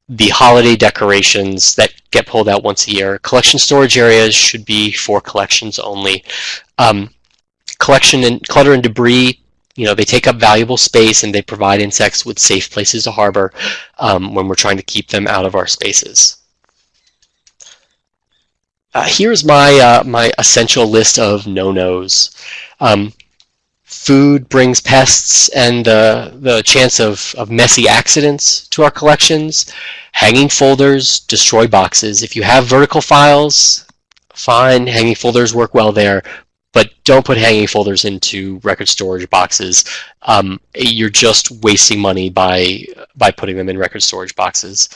Speaker 3: the holiday decorations that get pulled out once a year. Collection storage areas should be for collections only. Um, collection and clutter and debris, you know, they take up valuable space and they provide insects with safe places to harbor um, when we're trying to keep them out of our spaces. Uh, here's my uh, my essential list of no-nos. Um, food brings pests and uh, the chance of, of messy accidents to our collections. Hanging folders destroy boxes. If you have vertical files, fine, hanging folders work well there, but don't put hanging folders into record storage boxes. Um, you're just wasting money by by putting them in record storage boxes.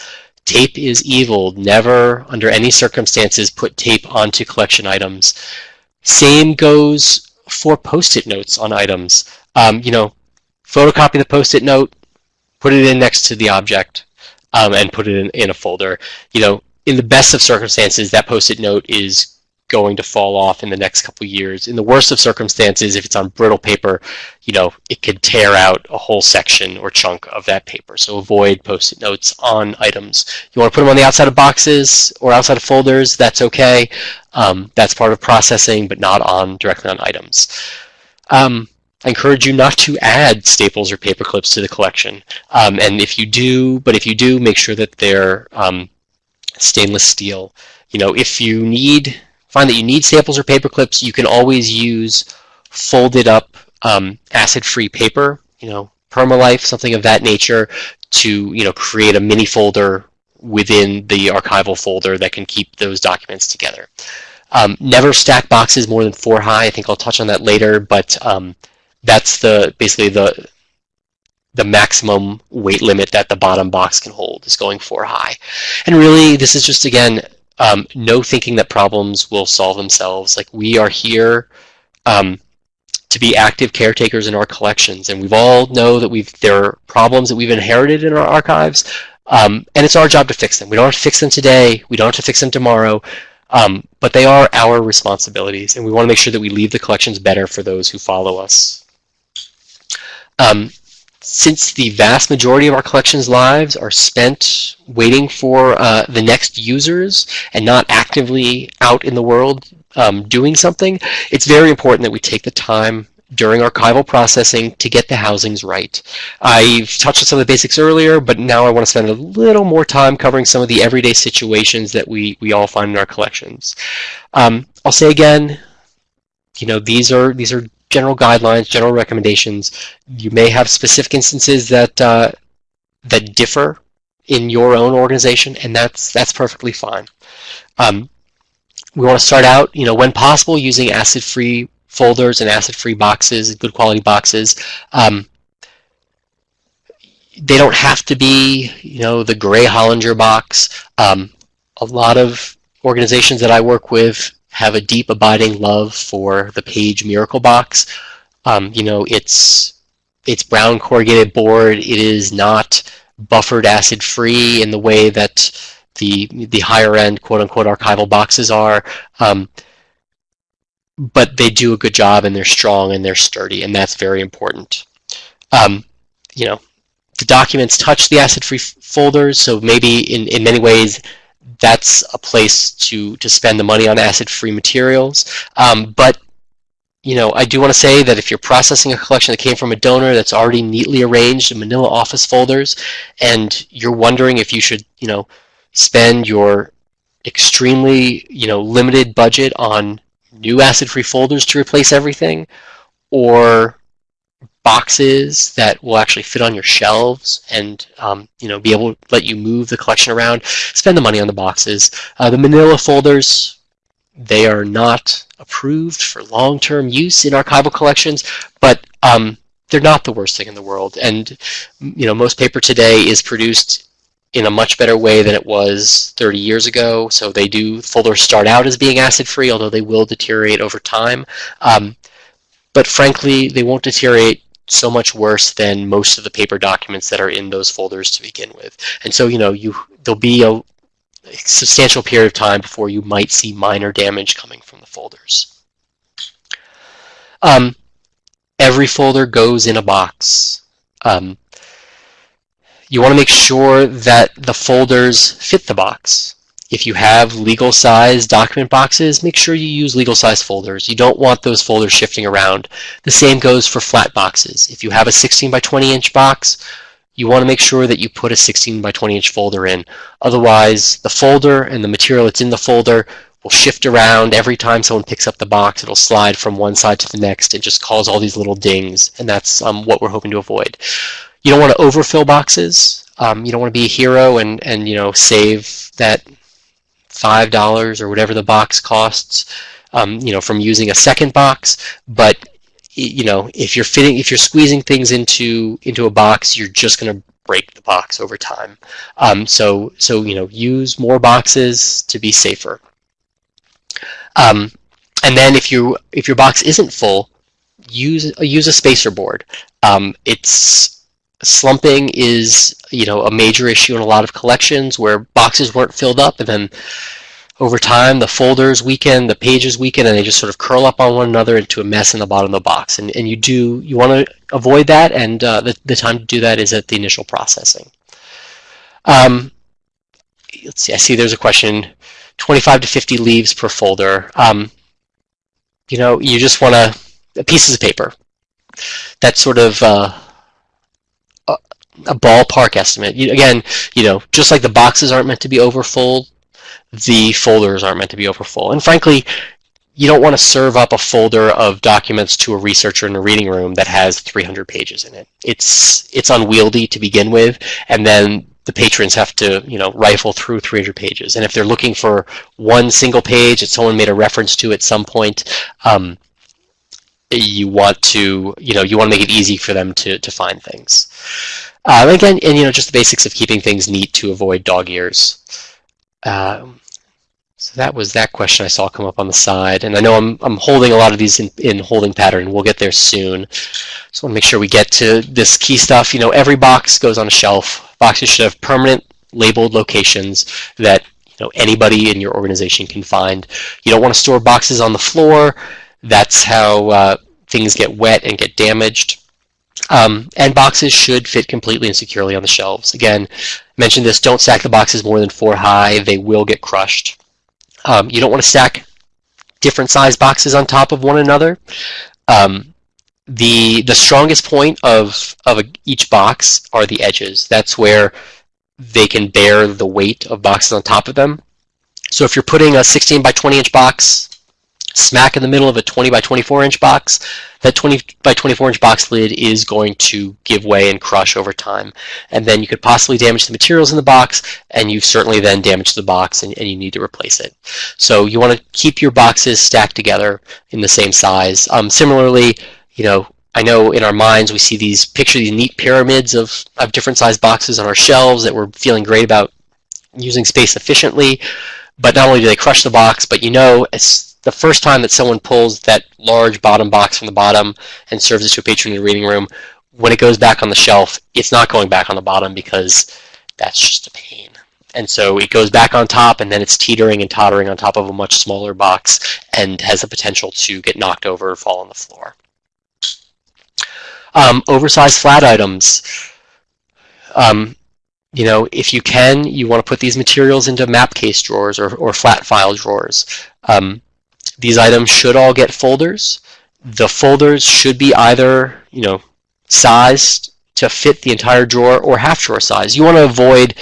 Speaker 3: Tape is evil. Never, under any circumstances, put tape onto collection items. Same goes for post-it notes on items. Um, you know, photocopy the post-it note, put it in next to the object, um, and put it in, in a folder. You know, in the best of circumstances, that post-it note is going to fall off in the next couple years. In the worst of circumstances, if it's on brittle paper, you know, it could tear out a whole section or chunk of that paper. So avoid post-it notes on items. You want to put them on the outside of boxes or outside of folders, that's okay. Um, that's part of processing, but not on directly on items. Um, I encourage you not to add staples or paper clips to the collection. Um, and if you do, but if you do, make sure that they're um, stainless steel. You know, if you need find that you need staples or paper clips, you can always use folded up um, acid-free paper, you know, Permalife, something of that nature, to you know create a mini folder within the archival folder that can keep those documents together. Um, never stack boxes more than four high. I think I'll touch on that later, but um, that's the basically the the maximum weight limit that the bottom box can hold is going four high. And really, this is just again um, no thinking that problems will solve themselves. Like we are here um, to be active caretakers in our collections, and we've all know that we've there are problems that we've inherited in our archives, um, and it's our job to fix them. We don't have to fix them today. We don't have to fix them tomorrow. Um, but they are our responsibilities, and we want to make sure that we leave the collections better for those who follow us. Um, since the vast majority of our collections lives are spent waiting for uh, the next users and not actively out in the world um, doing something, it's very important that we take the time during archival processing to get the housings right. I've touched on some of the basics earlier, but now I want to spend a little more time covering some of the everyday situations that we, we all find in our collections. Um, I'll say again, you know, these are these are general guidelines, general recommendations. You may have specific instances that uh, that differ in your own organization, and that's that's perfectly fine. Um, we want to start out, you know, when possible, using acid-free folders and acid-free boxes, good quality boxes. Um, they don't have to be, you know, the gray Hollinger box. Um, a lot of organizations that I work with have a deep abiding love for the Paige Miracle Box. Um, you know, it's it's brown corrugated board. It is not buffered acid free in the way that the the higher end quote unquote archival boxes are. Um, but they do a good job and they're strong and they're sturdy and that's very important. Um, you know, the documents touch the acid-free folders, so maybe in, in many ways that's a place to, to spend the money on acid-free materials. Um, but you know, I do want to say that if you're processing a collection that came from a donor that's already neatly arranged in manila office folders, and you're wondering if you should, you know, spend your extremely, you know, limited budget on new acid-free folders to replace everything, or boxes that will actually fit on your shelves and um, you know be able to let you move the collection around. Spend the money on the boxes. Uh, the Manila folders, they are not approved for long-term use in archival collections, but um, they're not the worst thing in the world. And you know, most paper today is produced in a much better way than it was 30 years ago. So they do folders start out as being acid-free, although they will deteriorate over time. Um, but frankly, they won't deteriorate so much worse than most of the paper documents that are in those folders to begin with. And so, you know, you there'll be a substantial period of time before you might see minor damage coming from the folders. Um, every folder goes in a box. Um, you want to make sure that the folders fit the box. If you have legal size document boxes, make sure you use legal size folders. You don't want those folders shifting around. The same goes for flat boxes. If you have a 16 by 20 inch box, you want to make sure that you put a 16 by 20 inch folder in. Otherwise, the folder and the material that's in the folder will shift around every time someone picks up the box. It'll slide from one side to the next and just cause all these little dings, and that's um, what we're hoping to avoid. You don't want to overfill boxes. Um, you don't want to be a hero and, and you know save that five dollars or whatever the box costs, um, you know, from using a second box. But you know, if you're fitting, if you're squeezing things into into a box, you're just going to break the box over time. Um, so so you know, use more boxes to be safer. Um, and then if you if your box isn't full, use use a spacer board. Um, it's slumping is you know a major issue in a lot of collections where boxes weren't filled up and then over time the folders weaken, the pages weaken, and they just sort of curl up on one another into a mess in the bottom of the box. And, and you do you want to avoid that, and uh, the, the time to do that is at the initial processing. Um, let's see, I see there's a question, 25 to 50 leaves per folder. Um, you know, you just want to, pieces of paper. That's sort of uh, a, ballpark estimate. You, again, you know, just like the boxes aren't meant to be over full, the folders aren't meant to be over full. And frankly, you don't want to serve up a folder of documents to a researcher in a reading room that has 300 pages in it. It's it's unwieldy to begin with, and then the patrons have to you know rifle through 300 pages. And if they're looking for one single page that someone made a reference to at some point, um, you want to you know you want to make it easy for them to to find things. Uh, again, and you know just the basics of keeping things neat to avoid dog ears. Um, so that was that question I saw come up on the side. And I know I'm, I'm holding a lot of these in, in holding pattern. We'll get there soon. Just want to make sure we get to this key stuff. You know, every box goes on a shelf. Boxes should have permanent labeled locations that you know anybody in your organization can find. You don't want to store boxes on the floor. That's how uh, things get wet and get damaged. Um, and boxes should fit completely and securely on the shelves. Again, mentioned this, don't stack the boxes more than four high. They will get crushed. Um, you don't want to stack different size boxes on top of one another. Um, the the strongest point of of a, each box are the edges. That's where they can bear the weight of boxes on top of them. So if you're putting a 16 by 20 inch box smack in the middle of a 20 by 24 inch box, that 20 by 24 inch box lid is going to give way and crush over time. And then you could possibly damage the materials in the box, and you've certainly then damaged the box and, and you need to replace it. So you want to keep your boxes stacked together in the same size. Um, similarly, you know, I know in our minds we see these picture these neat pyramids of, of different size boxes on our shelves that we're feeling great about using space efficiently. But not only do they crush the box, but you know, as the first time that someone pulls that large bottom box from the bottom and serves it to a patron in the reading room, when it goes back on the shelf, it's not going back on the bottom because that's just a pain. And so it goes back on top and then it's teetering and tottering on top of a much smaller box and has the potential to get knocked over or fall on the floor. Um, oversized flat items. Um, you know, if you can, you want to put these materials into map case drawers or, or flat file drawers. Um, these items should all get folders. The folders should be either, you know, sized to fit the entire drawer or half drawer size. You want to avoid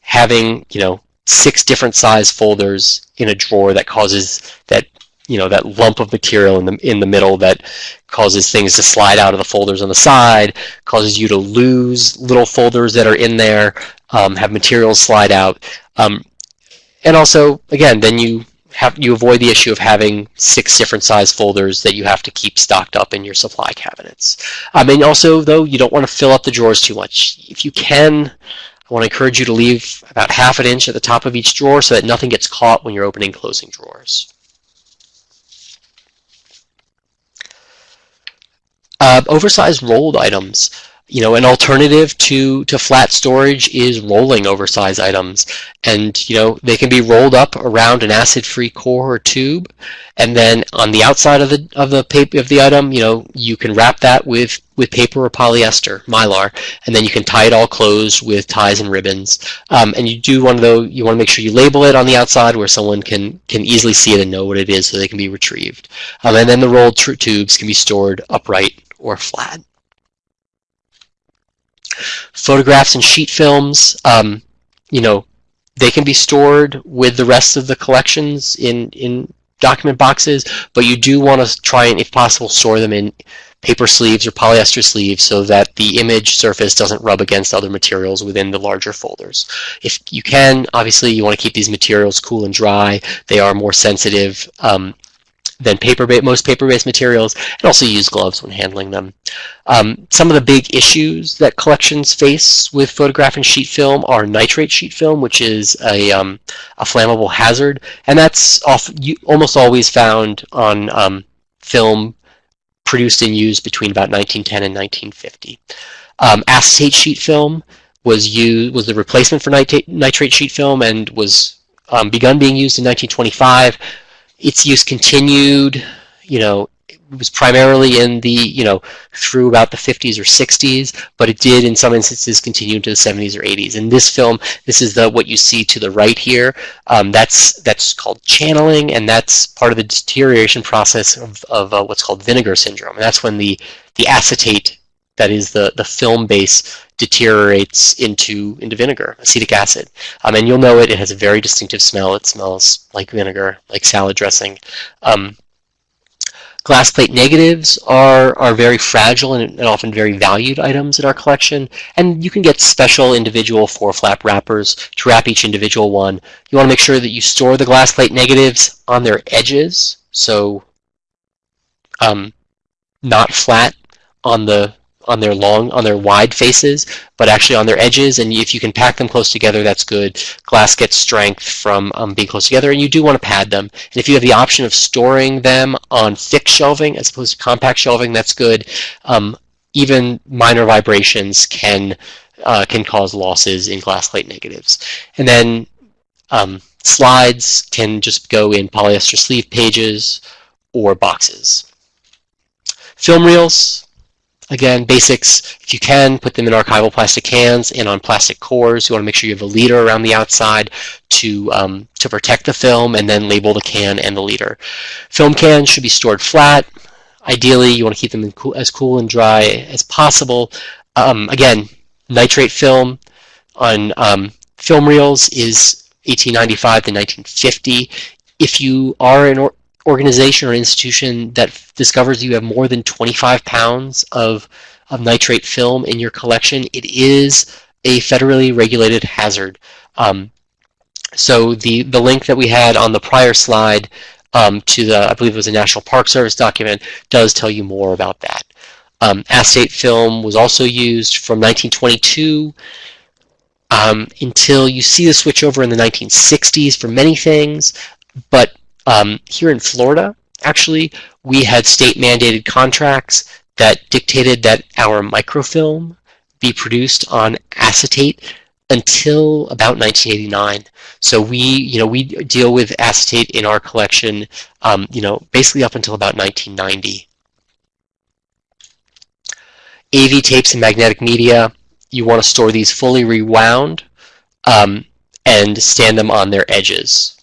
Speaker 3: having, you know, six different size folders in a drawer that causes that you know that lump of material in the in the middle that causes things to slide out of the folders on the side, causes you to lose little folders that are in there, um, have materials slide out, um, and also again then you have you avoid the issue of having six different size folders that you have to keep stocked up in your supply cabinets. Um, and also, though, you don't want to fill up the drawers too much. If you can, I want to encourage you to leave about half an inch at the top of each drawer so that nothing gets caught when you're opening and closing drawers. Uh, oversized rolled items. You know, an alternative to, to flat storage is rolling oversized items. And, you know, they can be rolled up around an acid-free core or tube. And then on the outside of the, of the paper of the item, you know, you can wrap that with, with paper or polyester, mylar, and then you can tie it all closed with ties and ribbons. Um, and you do want to, though, you want to make sure you label it on the outside where someone can, can easily see it and know what it is so they can be retrieved. Um, and then the rolled tubes can be stored upright or flat. Photographs and sheet films, um, you know, they can be stored with the rest of the collections in, in document boxes, but you do want to try and, if possible, store them in paper sleeves or polyester sleeves so that the image surface doesn't rub against other materials within the larger folders. If you can, obviously you want to keep these materials cool and dry. They are more sensitive um, than paper most paper-based materials, and also use gloves when handling them. Um, some of the big issues that collections face with photograph and sheet film are nitrate sheet film, which is a, um, a flammable hazard, and that's off, almost always found on um, film produced and used between about 1910 and 1950. Um, acetate sheet film was used was the replacement for nitrate, nitrate sheet film and was um, begun being used in 1925 its use continued, you know, it was primarily in the, you know, through about the 50s or 60s, but it did in some instances continue into the 70s or 80s. In this film, this is the what you see to the right here. Um, that's that's called channeling, and that's part of the deterioration process of, of uh, what's called vinegar syndrome. And that's when the the acetate, that is the the film base, deteriorates into into vinegar, acetic acid. Um, and you'll know it. It has a very distinctive smell. It smells like vinegar, like salad dressing. Um, glass plate negatives are, are very fragile and, and, often very valued items in our collection. And you can get special individual four flap wrappers to wrap each individual one. You want to make sure that you store the glass plate negatives on their edges. So um, not flat on the on their long, on their wide faces, but actually on their edges. And if you can pack them close together, that's good. Glass gets strength from um, being close together, and you do want to pad them. And if you have the option of storing them on thick shelving as opposed to compact shelving, that's good. Um, even minor vibrations can uh, can cause losses in glass plate negatives. And then um, slides can just go in polyester sleeve pages or boxes. Film reels, Again, basics, if you can, put them in archival plastic cans and on plastic cores. You want to make sure you have a leader around the outside to, um, to protect the film and then label the can and the leader. Film cans should be stored flat. Ideally, you want to keep them as cool and dry as possible. Um, again, nitrate film on um, film reels is 1895 to 1950. If you are an organization or institution that discovers you have more than 25 pounds of, of nitrate film in your collection, it is a federally regulated hazard. Um, so the, the link that we had on the prior slide um, to the, I believe it was a National Park Service document, does tell you more about that. Um, acetate film was also used from 1922 um, until you see the switch over in the 1960s for many things, but um, here in Florida, actually, we had state mandated contracts that dictated that our microfilm be produced on acetate until about 1989. So we, you know, we deal with acetate in our collection, um, you know, basically up until about 1990. AV tapes and magnetic media, you want to store these fully rewound um, and stand them on their edges.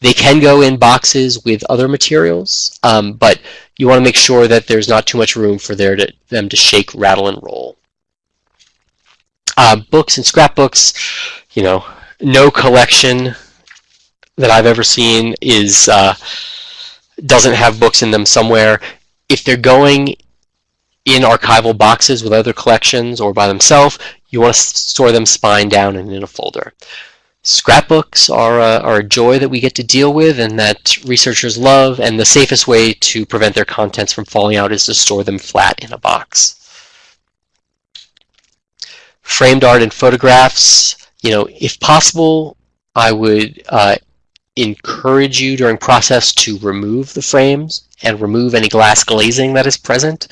Speaker 3: They can go in boxes with other materials, um, but you want to make sure that there's not too much room for there to, them to shake, rattle, and roll. Uh, books and scrapbooks, you know, no collection that I've ever seen is uh, doesn't have books in them somewhere. If they're going in archival boxes with other collections or by themselves, you want to store them spine down and in a folder. Scrapbooks are a, are a joy that we get to deal with and that researchers love, and the safest way to prevent their contents from falling out is to store them flat in a box. Framed art and photographs, you know, if possible, I would uh, encourage you during process to remove the frames and remove any glass glazing that is present.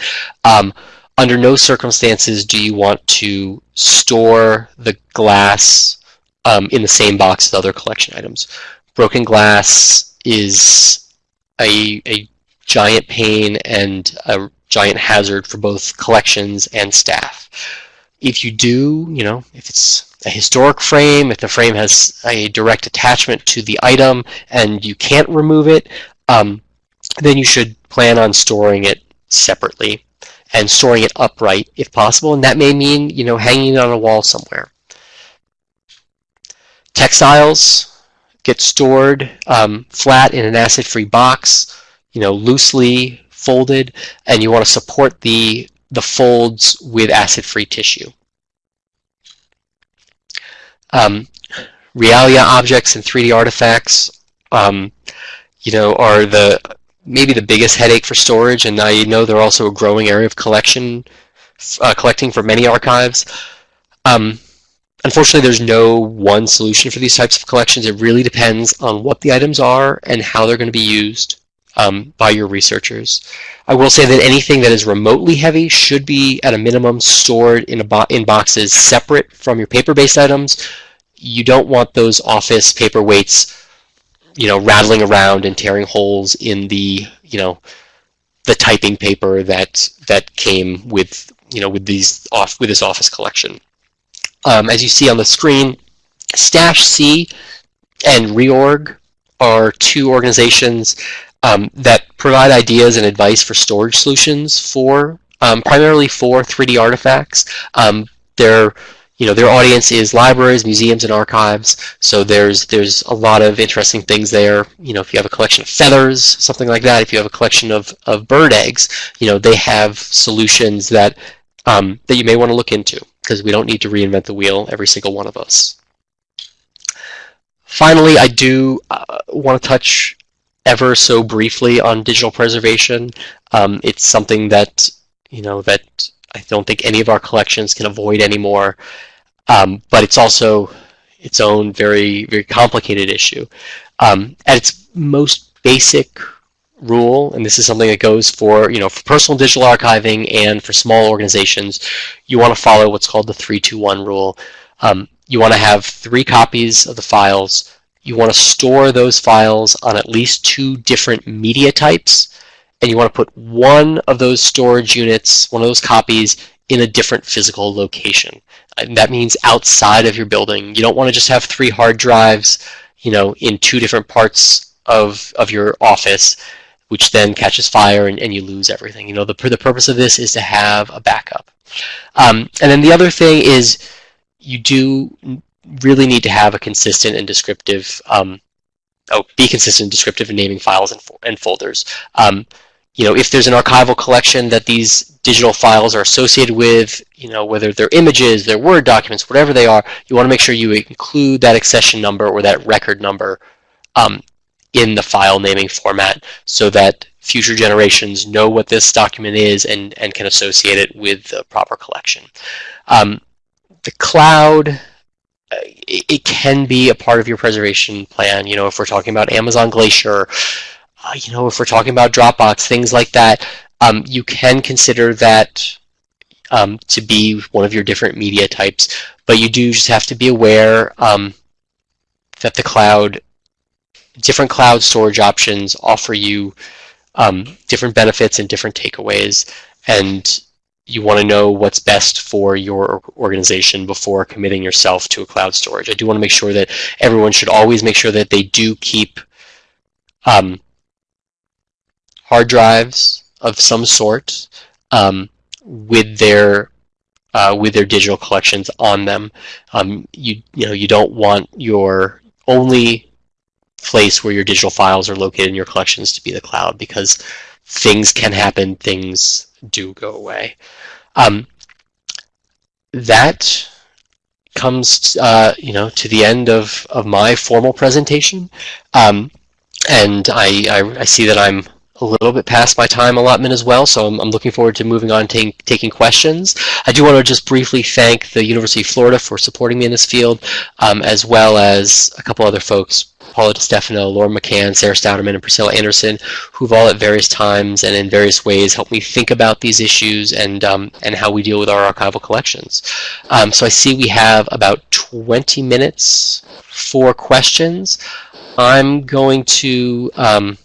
Speaker 3: Um, under no circumstances do you want to store the glass um, in the same box as other collection items. Broken glass is a, a giant pain and a giant hazard for both collections and staff. If you do, you know, if it's a historic frame, if the frame has a direct attachment to the item and you can't remove it, um, then you should plan on storing it separately and storing it upright if possible. And that may mean, you know, hanging it on a wall somewhere. Textiles get stored um, flat in an acid-free box, you know, loosely folded, and you want to support the, the folds with acid-free tissue. Um, Realia objects and 3D artifacts, um, you know, are the maybe the biggest headache for storage, and I know they're also a growing area of collection, uh, collecting for many archives. Um, unfortunately, there's no one solution for these types of collections. It really depends on what the items are and how they're going to be used um, by your researchers. I will say that anything that is remotely heavy should be, at a minimum, stored in, bo in boxes separate from your paper-based items. You don't want those office paperweights you know, rattling around and tearing holes in the, you know, the typing paper that that came with, you know, with these off with this office collection. Um, as you see on the screen, Stash C and Reorg are two organizations um, that provide ideas and advice for storage solutions for um, primarily for 3D artifacts. Um, they're you know, their audience is libraries, museums, and archives. So there's there's a lot of interesting things there. You know, if you have a collection of feathers, something like that. If you have a collection of, of bird eggs, you know, they have solutions that um, that you may want to look into because we don't need to reinvent the wheel, every single one of us. Finally, I do uh, want to touch ever so briefly on digital preservation. Um, it's something that you know that I don't think any of our collections can avoid anymore. Um, but it's also its own very, very complicated issue. Um, at its most basic rule, and this is something that goes for, you know, for personal digital archiving and for small organizations, you want to follow what's called the 321 rule. Um, you want to have three copies of the files. You want to store those files on at least two different media types and you want to put one of those storage units, one of those copies, in a different physical location. And that means outside of your building. You don't want to just have three hard drives, you know, in two different parts of, of your office, which then catches fire and, and you lose everything. You know, the, the purpose of this is to have a backup. Um, and then the other thing is you do really need to have a consistent and descriptive um, oh, be consistent and descriptive in naming files and, and folders. Um, you know, if there's an archival collection that these digital files are associated with, you know, whether they're images, they're Word documents, whatever they are, you want to make sure you include that accession number or that record number um, in the file naming format so that future generations know what this document is and, and can associate it with the proper collection. Um, the cloud, uh, it, it can be a part of your preservation plan. You know, if we're talking about Amazon Glacier, uh, you know, if we're talking about Dropbox, things like that, um, you can consider that um, to be one of your different media types, but you do just have to be aware um, that the cloud, different cloud storage options offer you um, different benefits and different takeaways, and you want to know what's best for your organization before committing yourself to a cloud storage. I do want to make sure that everyone should always make sure that they do keep um, hard drives of some sort um, with their uh, with their digital collections on them. Um, you you know you don't want your only place where your digital files are located in your collections to be the cloud because things can happen, things do go away. Um, that comes, uh, you know, to the end of, of my formal presentation. Um, and I, I, I see that I'm a little bit past my time allotment as well, so I'm, I'm looking forward to moving on to taking questions. I do want to just briefly thank the University of Florida for supporting me in this field, um, as well as a couple other folks, Paula DiStefano, Laura McCann, Sarah Stauderman, and Priscilla Anderson, who've all at various times and in various ways helped me think about these issues and, um, and how we deal with our archival collections. Um, so I see we have about 20 minutes for questions. I'm going to um,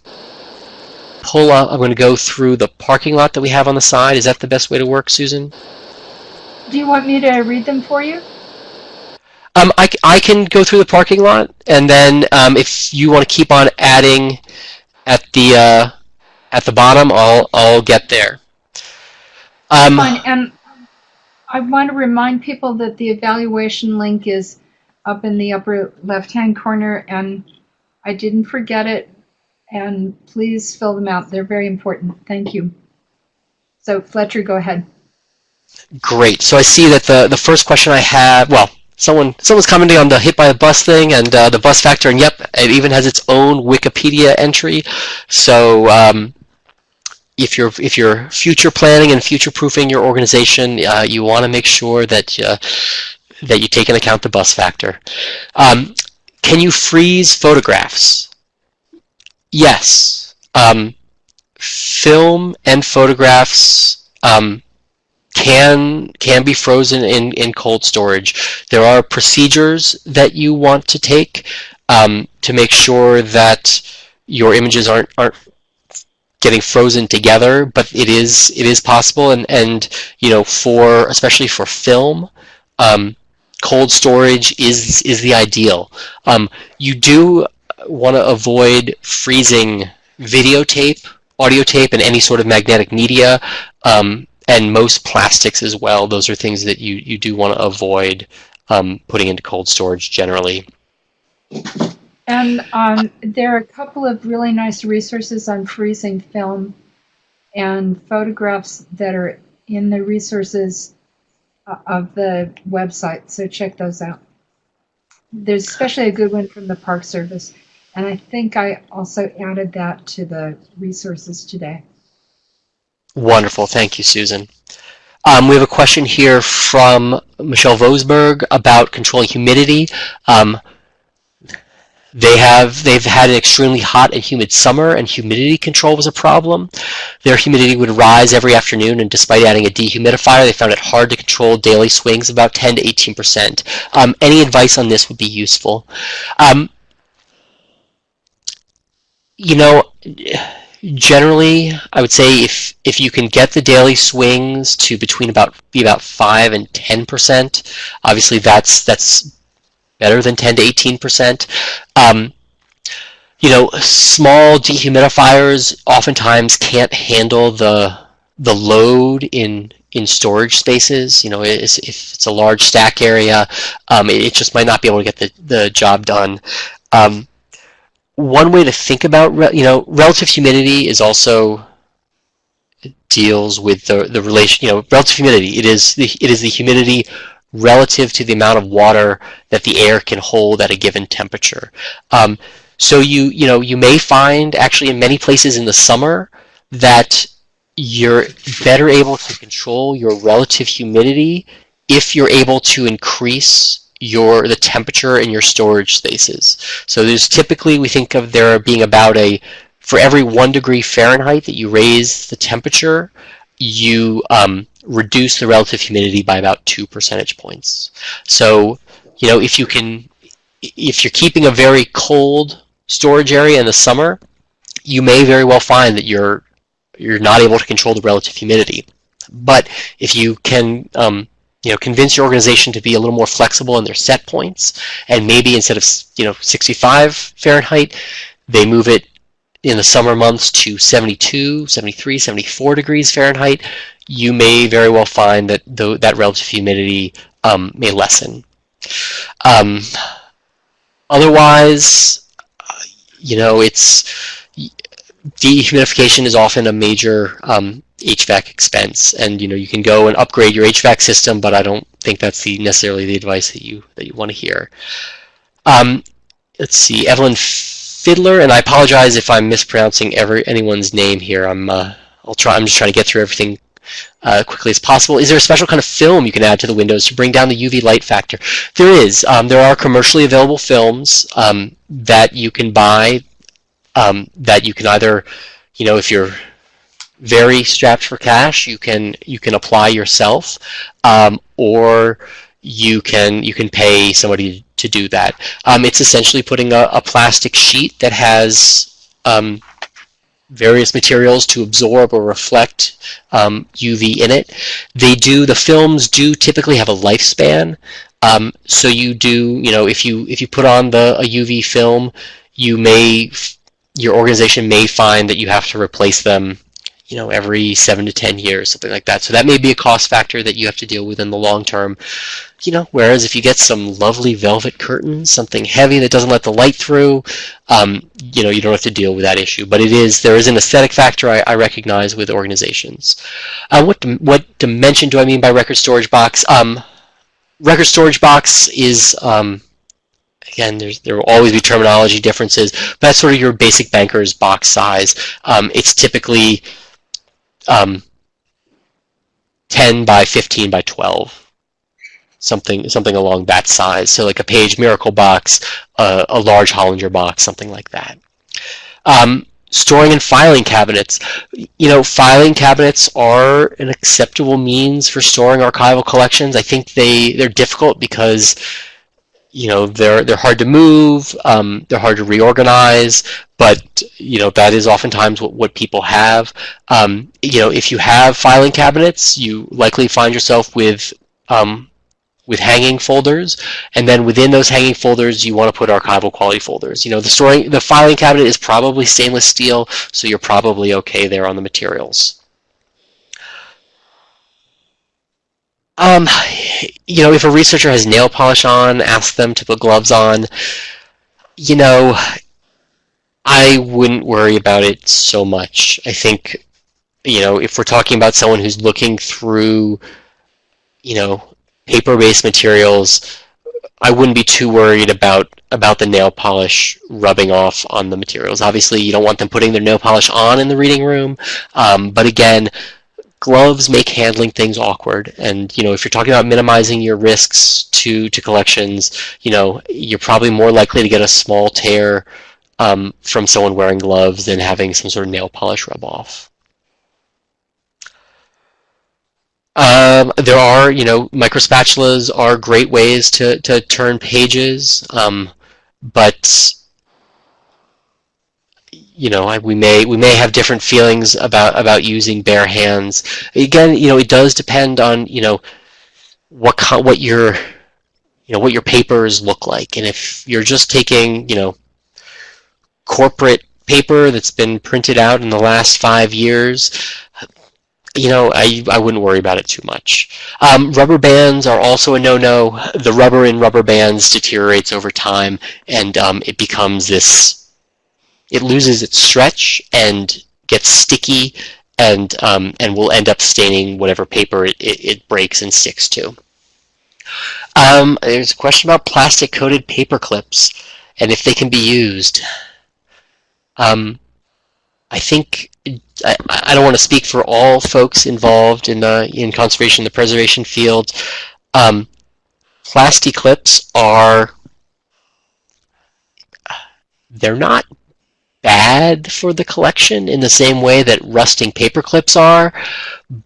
Speaker 3: pull up, I'm going to go through the parking lot that we have on the side. Is that the best way to work, Susan?
Speaker 2: Do you want me to read them for you?
Speaker 3: Um, I, I can go through the parking lot, and then um, if you want to keep on adding at the uh, at the bottom, I'll I'll get there. Um,
Speaker 2: Fine, and I want to remind people that the evaluation link is up in the upper left-hand corner, and I didn't forget it. And please fill them out; they're very important. Thank you. So Fletcher, go ahead.
Speaker 3: Great. So I see that the the first question I have, well, someone someone's commenting on the hit by a bus thing and uh, the bus factor, and yep, it even has its own Wikipedia entry. So um, if you're if you're future planning and future proofing your organization, uh, you want to make sure that uh, that you take into account the bus factor. Um, can you freeze photographs? Yes. Um, film and photographs um, can can be frozen in, in cold storage. There are procedures that you want to take um, to make sure that your images aren't aren't getting frozen together, but it is it is possible and, and you know for especially for film, um, cold storage is is the ideal. Um, you do want to avoid freezing videotape, audio tape, and any sort of magnetic media, um, and most plastics as well. Those are things that you, you do want to avoid um, putting into cold storage generally.
Speaker 2: And um, there are a couple of really nice resources on freezing film and photographs that are in the resources uh, of the website, so check those out. There's especially a good one from the Park Service, and I think I also added that to the resources today.
Speaker 3: Wonderful. Thank you, Susan. Um, we have a question here from Michelle Vosberg about controlling humidity. Um, they have they've had an extremely hot and humid summer, and humidity control was a problem. Their humidity would rise every afternoon, and despite adding a dehumidifier, they found it hard to control daily swings about 10 to 18 percent. Um, any advice on this would be useful. Um, you know generally i would say if if you can get the daily swings to between about be about 5 and 10 percent obviously that's that's better than 10 to 18 percent. Um, you know small dehumidifiers oftentimes can't handle the the load in in storage spaces. You know if it's a large stack area um, it just might not be able to get the, the job done. Um, one way to think about you know relative humidity is also deals with the the relation you know relative humidity. It is the it is the humidity relative to the amount of water that the air can hold at a given temperature. Um, so you you know you may find actually in many places in the summer that you're better able to control your relative humidity if you're able to increase your the temperature in your storage spaces. So there's typically we think of there being about a for every one degree Fahrenheit that you raise the temperature, you um, reduce the relative humidity by about two percentage points. So you know if you can if you're keeping a very cold storage area in the summer, you may very well find that you're you're not able to control the relative humidity. But if you can um, you know, convince your organization to be a little more flexible in their set points, and maybe instead of you know 65 Fahrenheit, they move it in the summer months to 72, 73, 74 degrees Fahrenheit. You may very well find that the, that relative humidity um, may lessen. Um, otherwise, you know, it's dehumidification is often a major um, HVAC expense. And you know you can go and upgrade your HVAC system, but I don't think that's the necessarily the advice that you that you want to hear. Um, let's see, Evelyn Fiddler, and I apologize if I'm mispronouncing every anyone's name here. I'm uh, I'll try. I'm just trying to get through everything uh, quickly as possible. Is there a special kind of film you can add to the windows to bring down the UV light factor? There is. Um, there are commercially available films um, that you can buy um, that you can either, you know, if you're very strapped for cash, you can you can apply yourself, um, or you can you can pay somebody to do that. Um, it's essentially putting a, a, plastic sheet that has um, various materials to absorb or reflect um, UV in it. They do the films do typically have a lifespan. Um, so you do you know if you if you put on the a UV film, you may your organization may find that you have to replace them you know, every seven to 10 years, something like that. So that may be a cost factor that you have to deal with in the long term. You know, whereas if you get some lovely velvet curtains, something heavy that doesn't let the light through, um, you know, you don't have to deal with that issue. But it is, there is an aesthetic factor I, I recognize with organizations. Uh, what, what dimension do I mean by record storage box? Um, record storage box is, um, again, there will always be terminology differences, but that's sort of your basic banker's box size. Um, it's typically um, 10 by 15 by 12 something something along that size. So like a Paige Miracle Box uh, a large Hollinger box something like that. Um, storing and filing cabinets. You know filing cabinets are an acceptable means for storing archival collections. I think they they're difficult because you know they're they're hard to move um, they're hard to reorganize but you know that is oftentimes what, what people have. Um, you know if you have filing cabinets you likely find yourself with um, with hanging folders and then within those hanging folders you want to put archival quality folders. You know the storing the filing cabinet is probably stainless steel so you're probably okay there on the materials Um, you know, if a researcher has nail polish on, ask them to put gloves on. You know, I wouldn't worry about it so much. I think, you know, if we're talking about someone who's looking through, you know, paper-based materials, I wouldn't be too worried about about the nail polish rubbing off on the materials. Obviously, you don't want them putting their nail polish on in the reading room, um, but again, gloves make handling things awkward. And you know if you're talking about minimizing your risks to to collections you know you're probably more likely to get a small tear um, from someone wearing gloves than having some sort of nail polish rub off. Um, there are you know micro spatulas are great ways to to turn pages um, but you know, we may we may have different feelings about about using bare hands. Again, you know, it does depend on you know what what your you know what your papers look like, and if you're just taking you know corporate paper that's been printed out in the last five years, you know, I, I wouldn't worry about it too much. Um, rubber bands are also a no-no. The rubber in rubber bands deteriorates over time, and um, it becomes this it loses its stretch and gets sticky and um, and will end up staining whatever paper it, it, it breaks and sticks to. Um, there's a question about plastic coated paper clips and if they can be used. Um, I think I, I don't want to speak for all folks involved in uh, in conservation, the preservation field. Um, plastic clips are they're not bad for the collection in the same way that rusting paper clips are,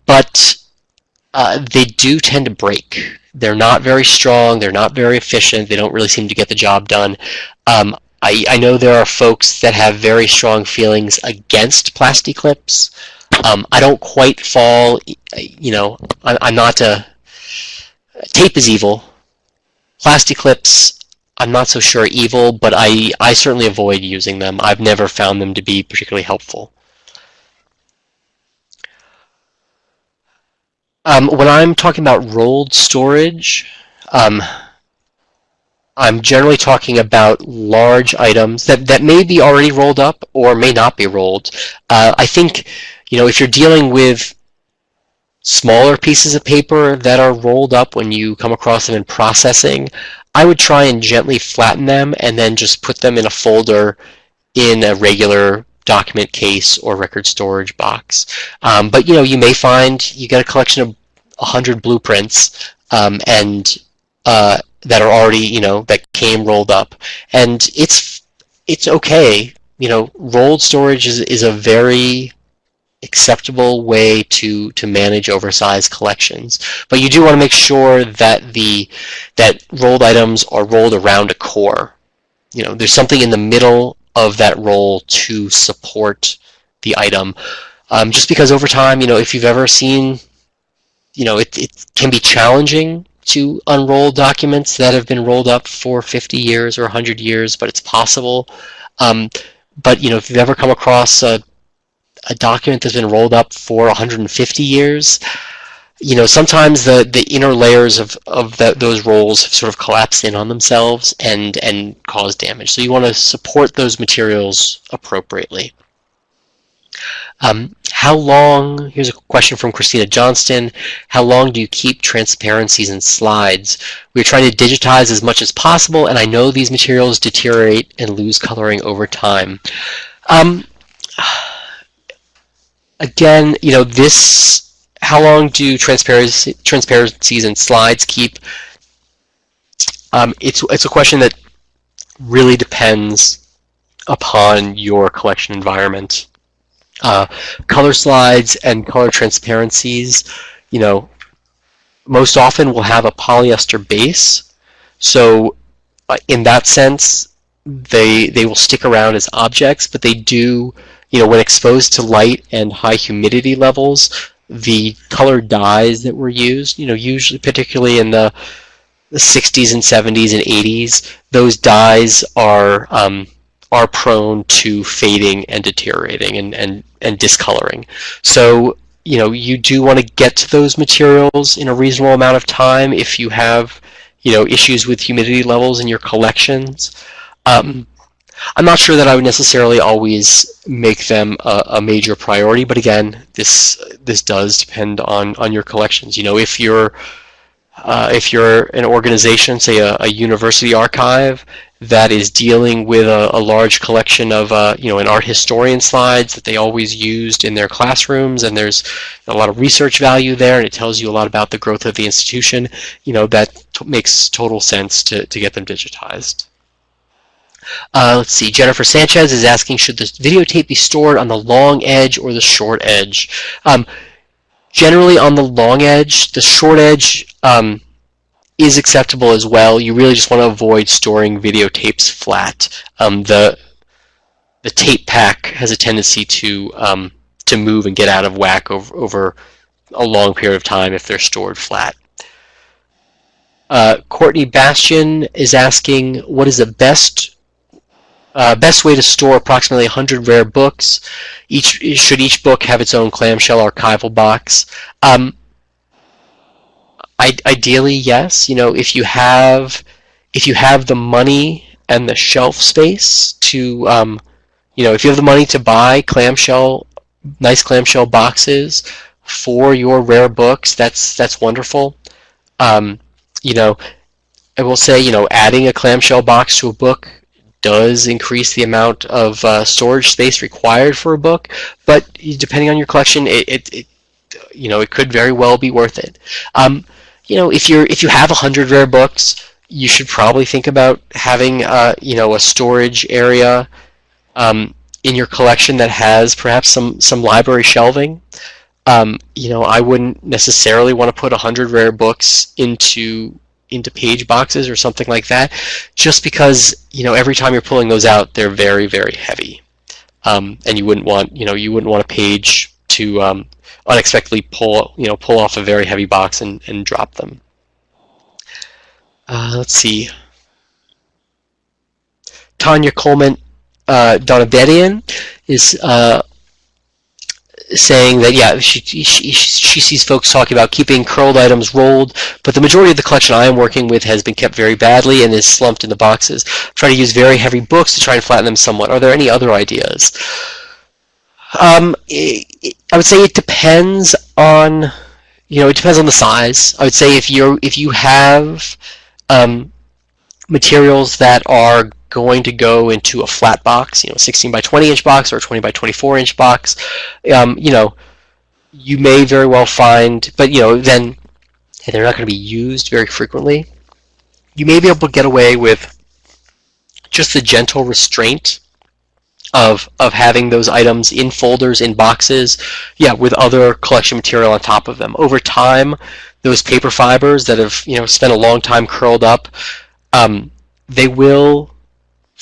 Speaker 3: but uh, they do tend to break. They're not very strong, they're not very efficient, they don't really seem to get the job done. Um, I, I know there are folks that have very strong feelings against plastic clips. Um, I don't quite fall, you know, I, I'm not a, tape is evil. Plastic clips, I'm not so sure evil, but I, I certainly avoid using them. I've never found them to be particularly helpful. Um, when I'm talking about rolled storage, um, I'm generally talking about large items that, that may be already rolled up or may not be rolled. Uh, I think, you know, if you're dealing with smaller pieces of paper that are rolled up when you come across them in processing, I would try and gently flatten them and then just put them in a folder in a regular document case or record storage box. Um, but you know, you may find you get a collection of 100 blueprints um, and uh, that are already, you know, that came rolled up, and it's it's okay. You know, rolled storage is is a very acceptable way to to manage oversized collections. But you do want to make sure that the that rolled items are rolled around a core. You know, there's something in the middle of that roll to support the item. Um, just because over time, you know, if you've ever seen, you know, it, it can be challenging to unroll documents that have been rolled up for 50 years or 100 years, but it's possible. Um, but, you know, if you've ever come across a, a document that's been rolled up for 150 years, you know, sometimes the, the inner layers of, of the, those rolls have sort of collapsed in on themselves and, and cause damage. So you want to support those materials appropriately. Um, how long, here's a question from Christina Johnston, how long do you keep transparencies and slides? We're trying to digitize as much as possible, and I know these materials deteriorate and lose coloring over time. Um, again, you know, this, how long do transparency, transparencies and slides keep? Um, it's, it's a question that really depends upon your collection environment. Uh, color slides and color transparencies, you know, most often will have a polyester base. So uh, in that sense, they, they will stick around as objects, but they do, you know, when exposed to light and high humidity levels, the colored dyes that were used, you know, usually particularly in the, the 60s and 70s and 80s, those dyes are um, are prone to fading and deteriorating and, and, and discoloring. So, you know, you do want to get to those materials in a reasonable amount of time if you have, you know, issues with humidity levels in your collections. Um, I'm not sure that I would necessarily always make them a, a, major priority, but again, this this does depend on on your collections. You know, if you're uh, if you're an organization, say a, a, university archive, that is dealing with a, a large collection of, uh, you know, an art historian slides that they always used in their classrooms, and there's a lot of research value there, and it tells you a lot about the growth of the institution, you know, that makes total sense to, to get them digitized. Uh, let's see, Jennifer Sanchez is asking, should the videotape be stored on the long edge or the short edge? Um, generally on the long edge, the short edge, um, is acceptable as well. You really just want to avoid storing videotapes flat. Um, the the tape pack has a tendency to um, to move and get out of whack over, over a long period of time if they're stored flat. Uh, Courtney Bastian is asking, what is the best uh, best way to store approximately 100 rare books? Each should each book have its own clamshell archival box? Um, I, ideally, yes. You know, if you have if you have the money and the shelf space to, um, you know, if you have the money to buy clamshell, nice clamshell boxes for your rare books, that's that's wonderful. Um, you know, I will say, you know, adding a clamshell box to a book does increase the amount of uh, storage space required for a book, but depending on your collection, it, it, it you know, it could very well be worth it. Um, you know, if you're if you have a hundred rare books, you should probably think about having uh, you know a storage area um, in your collection that has perhaps some some library shelving. Um, you know, I wouldn't necessarily want to put a hundred rare books into into Paige boxes or something like that, just because you know every time you're pulling those out, they're very very heavy, um, and you wouldn't want you know you wouldn't want a page to um, unexpectedly pull you know pull off a very heavy box and, and drop them. Uh, let's see. Tanya Coleman uh, Donabedian is uh, saying that yeah she, she, she sees folks talking about keeping curled items rolled but the majority of the collection I am working with has been kept very badly and is slumped in the boxes. Try to use very heavy books to try and flatten them somewhat. Are there any other ideas? Um, it, I would say it depends on you know, it depends on the size. I would say if you're if you have um, materials that are going to go into a flat box, you know, 16 by 20 inch box or 20 by 24 inch box, um, you know, you may very well find, but you know, then they're not going to be used very frequently. You may be able to get away with just the gentle restraint of of having those items in folders in boxes yeah with other collection material on top of them over time those paper fibers that have you know spent a long time curled up um, they will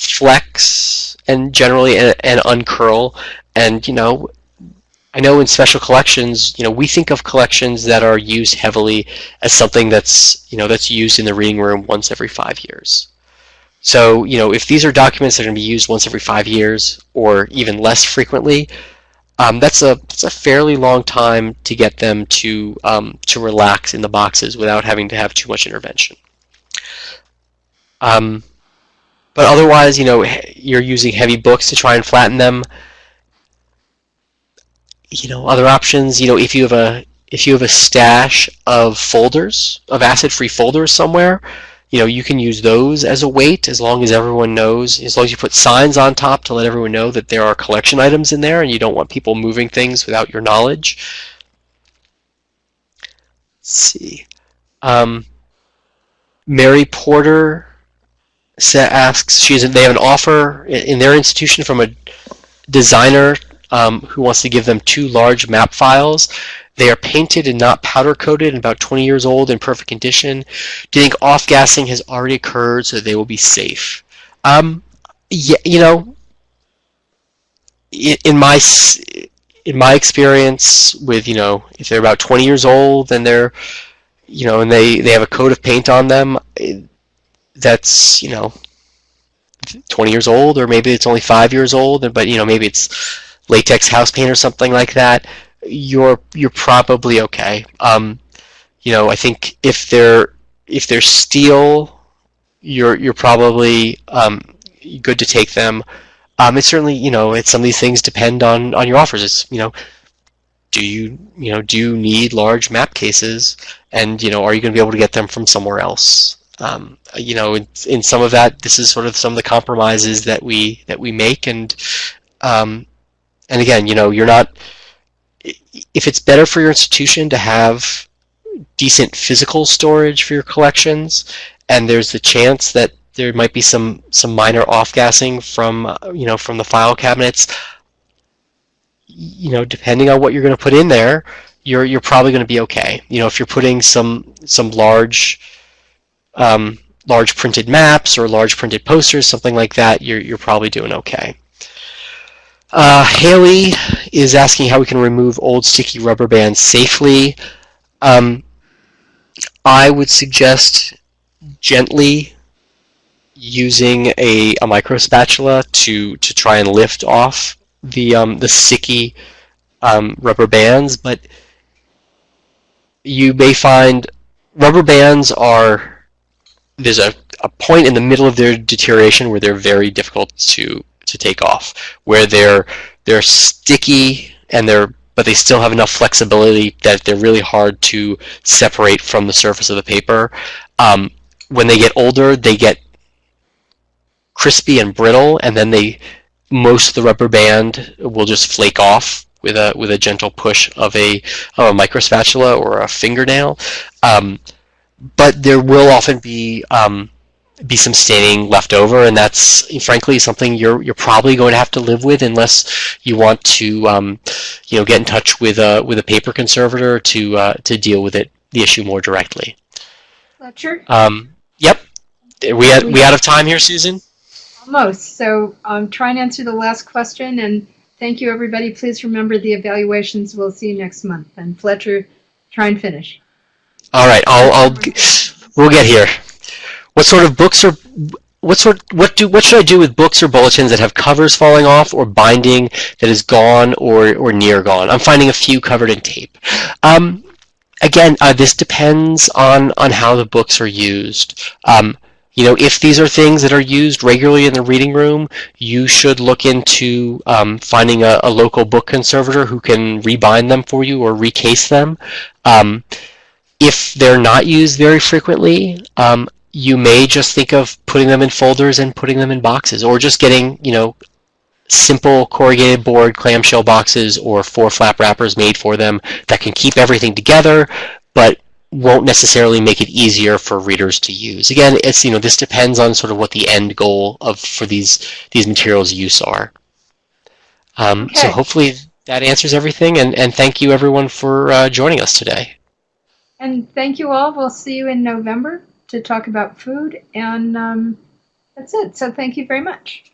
Speaker 3: flex and generally and, and uncurl and you know I know in special collections, you know, we think of collections that are used heavily as something that's, you know, that's used in the reading room once every five years. So, you know, if these are documents that are going to be used once every five years or even less frequently, um, that's a that's a fairly long time to get them to um, to relax in the boxes without having to have too much intervention. Um, but otherwise, you know, you're using heavy books to try and flatten them. You know, other options. You know, if you have a if you have a stash of folders of acid-free folders somewhere, you know, you can use those as a weight as long as everyone knows, as long as you put signs on top to let everyone know that there are collection items in there and you don't want people moving things without your knowledge. Let's see. Um, Mary Porter asks, she's, they have an offer in their institution from a designer um, who wants to give them two large map files. They are painted and not powder coated and about 20 years old in perfect condition. Do you think off gassing has already occurred so they will be safe? Um, yeah, you know, in my in my experience with you know if they're about 20 years old and they're you know and they they have a coat of paint on them that's you know 20 years old or maybe it's only five years old but you know maybe it's latex house paint or something like that you're you're probably okay. Um, you know, I think if they're if they're steel, you're you're probably um, good to take them. Um, it's certainly you know, it's some of these things depend on on your offers. It's you know, do you you know do you need large map cases, and you know, are you going to be able to get them from somewhere else? Um, you know, in, in, some of that, this is sort of some of the compromises that we that we make, and um, and again, you know, you're not if it's better for your institution to have decent physical storage for your collections, and there's the chance that there might be some some minor off-gassing from you know from the file cabinets, you know, depending on what you're going to put in there, you're you're probably going to be okay. You know, if you're putting some some large um, large printed maps or large printed posters, something like that, you're you're probably doing okay. Uh, Haley is asking how we can remove old sticky rubber bands safely. Um, I would suggest gently using a, a micro spatula to, to try and lift off the, um, the sticky um, rubber bands, but you may find rubber bands are, there's a, a point in the middle of their deterioration where they're very difficult to to take off, where they're they're sticky and they're but they still have enough flexibility that they're really hard to separate from the surface of the paper. Um, when they get older, they get crispy and brittle, and then they most of the rubber band will just flake off with a with a gentle push of a of a micro spatula or a fingernail. Um, but there will often be um, be some staining left over, and that's frankly something you're you're probably going to have to live with unless you want to um, you know get in touch with a with a paper conservator to uh, to deal with it the issue more directly.
Speaker 2: Fletcher.
Speaker 3: Um, yep. Are we at, we out of time here, Susan?
Speaker 2: Almost. So um, try and answer the last question, and thank you, everybody. Please remember the evaluations. We'll see you next month. And Fletcher, try and finish.
Speaker 3: All right. I'll, I'll we'll get here. What sort of books are what sort what do what should I do with books or bulletins that have covers falling off or binding that is gone or or near gone? I'm finding a few covered in tape. Um, again, uh, this depends on on how the books are used. Um, you know, if these are things that are used regularly in the reading room, you should look into um, finding a, a local book conservator who can rebind them for you or recase them. If they're not used very frequently, um, you may just think of putting them in folders and putting them in boxes, or just getting, you know, simple corrugated board clamshell boxes or four flap wrappers made for them that can keep everything together, but won't necessarily make it easier for readers to use. Again, it's you know this depends on sort of what the end goal of for these these materials use are. Um, So hopefully that answers everything, and and thank you everyone for uh, joining us today.
Speaker 2: And thank you all. We'll see you in November to talk about food. And um, that's it. So thank you very much.